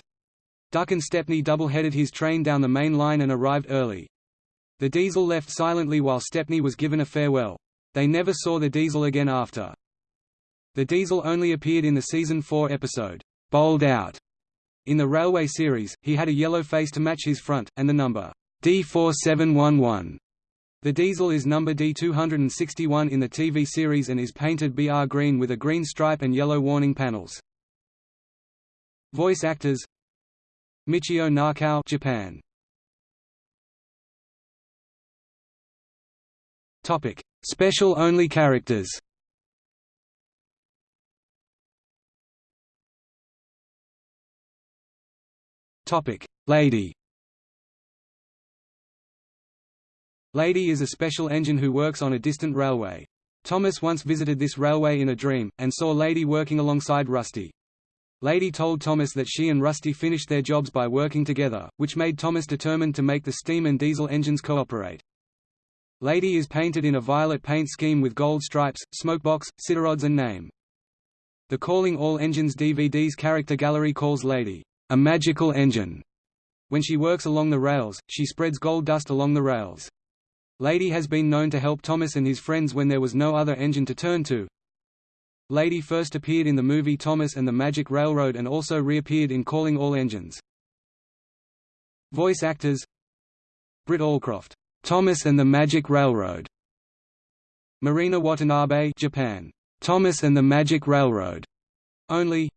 A: Duck and Stepney double-headed his train down the main line and arrived early. The diesel left silently while Stepney was given a farewell. They never saw the diesel again after. The diesel only appeared in the season 4 episode, Bowled Out. In the Railway series, he had a yellow face to match his front, and the number D4711. The diesel is number D261 in the TV series and is painted BR green with a green stripe and yellow warning panels. Voice actors Michio Nakao Japan Topic: Special only characters. Topic: Lady. Lady is a special engine who works on a distant railway. Thomas once visited this railway in a dream, and saw Lady working alongside Rusty. Lady told Thomas that she and Rusty finished their jobs by working together, which made Thomas determined to make the steam and diesel engines cooperate. Lady is painted in a violet paint scheme with gold stripes, smokebox, siderods and name. The Calling All Engines DVD's character gallery calls Lady, a magical engine. When she works along the rails, she spreads gold dust along the rails. Lady has been known to help Thomas and his friends when there was no other engine to turn to. Lady first appeared in the movie Thomas and the Magic Railroad and also reappeared in Calling All Engines. Voice actors Britt Allcroft Thomas and the Magic Railroad. Marina Watanabe, Japan. Thomas and the Magic Railroad. Only.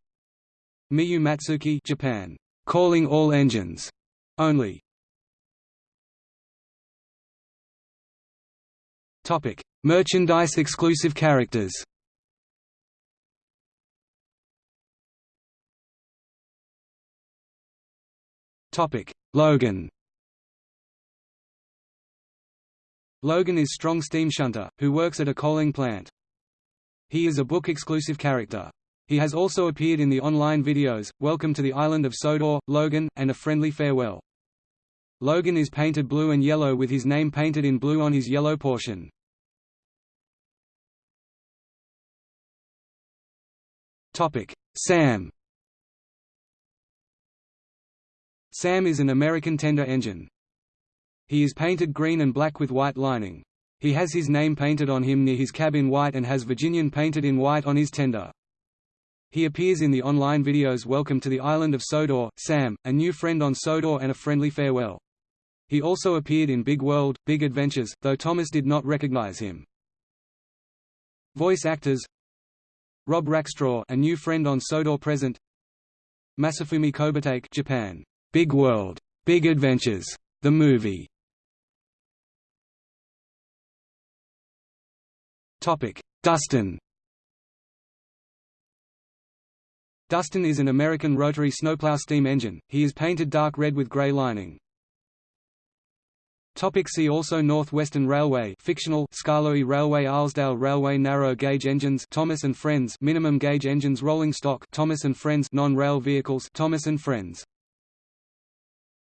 A: Miyu Matsuki, Japan. Calling all engines. Only. Topic: Merchandise exclusive characters. Topic: Logan. Logan is strong steam shunter, who works at a coaling plant. He is a book-exclusive character. He has also appeared in the online videos, Welcome to the Island of Sodor, Logan, and A Friendly Farewell. Logan is painted blue and yellow with his name painted in blue on his yellow portion. Sam Sam is an American tender engine. He is painted green and black with white lining. He has his name painted on him near his cab in white and has Virginian painted in white on his tender. He appears in the online videos Welcome to the Island of Sodor, Sam, A New Friend on Sodor and A Friendly Farewell. He also appeared in Big World, Big Adventures, though Thomas did not recognize him. Voice actors Rob Rackstraw A New Friend on Sodor Present Masafumi Kobatake Japan. Big World, Big Adventures, the movie Dustin. Dustin is an American rotary snowplow steam engine, he is painted dark red with gray lining. Topic see also Northwestern Railway fictional Skarloey Railway Arlesdale Railway narrow gauge engines Thomas and Friends minimum gauge engines rolling stock Thomas and Friends non-rail vehicles Thomas and Friends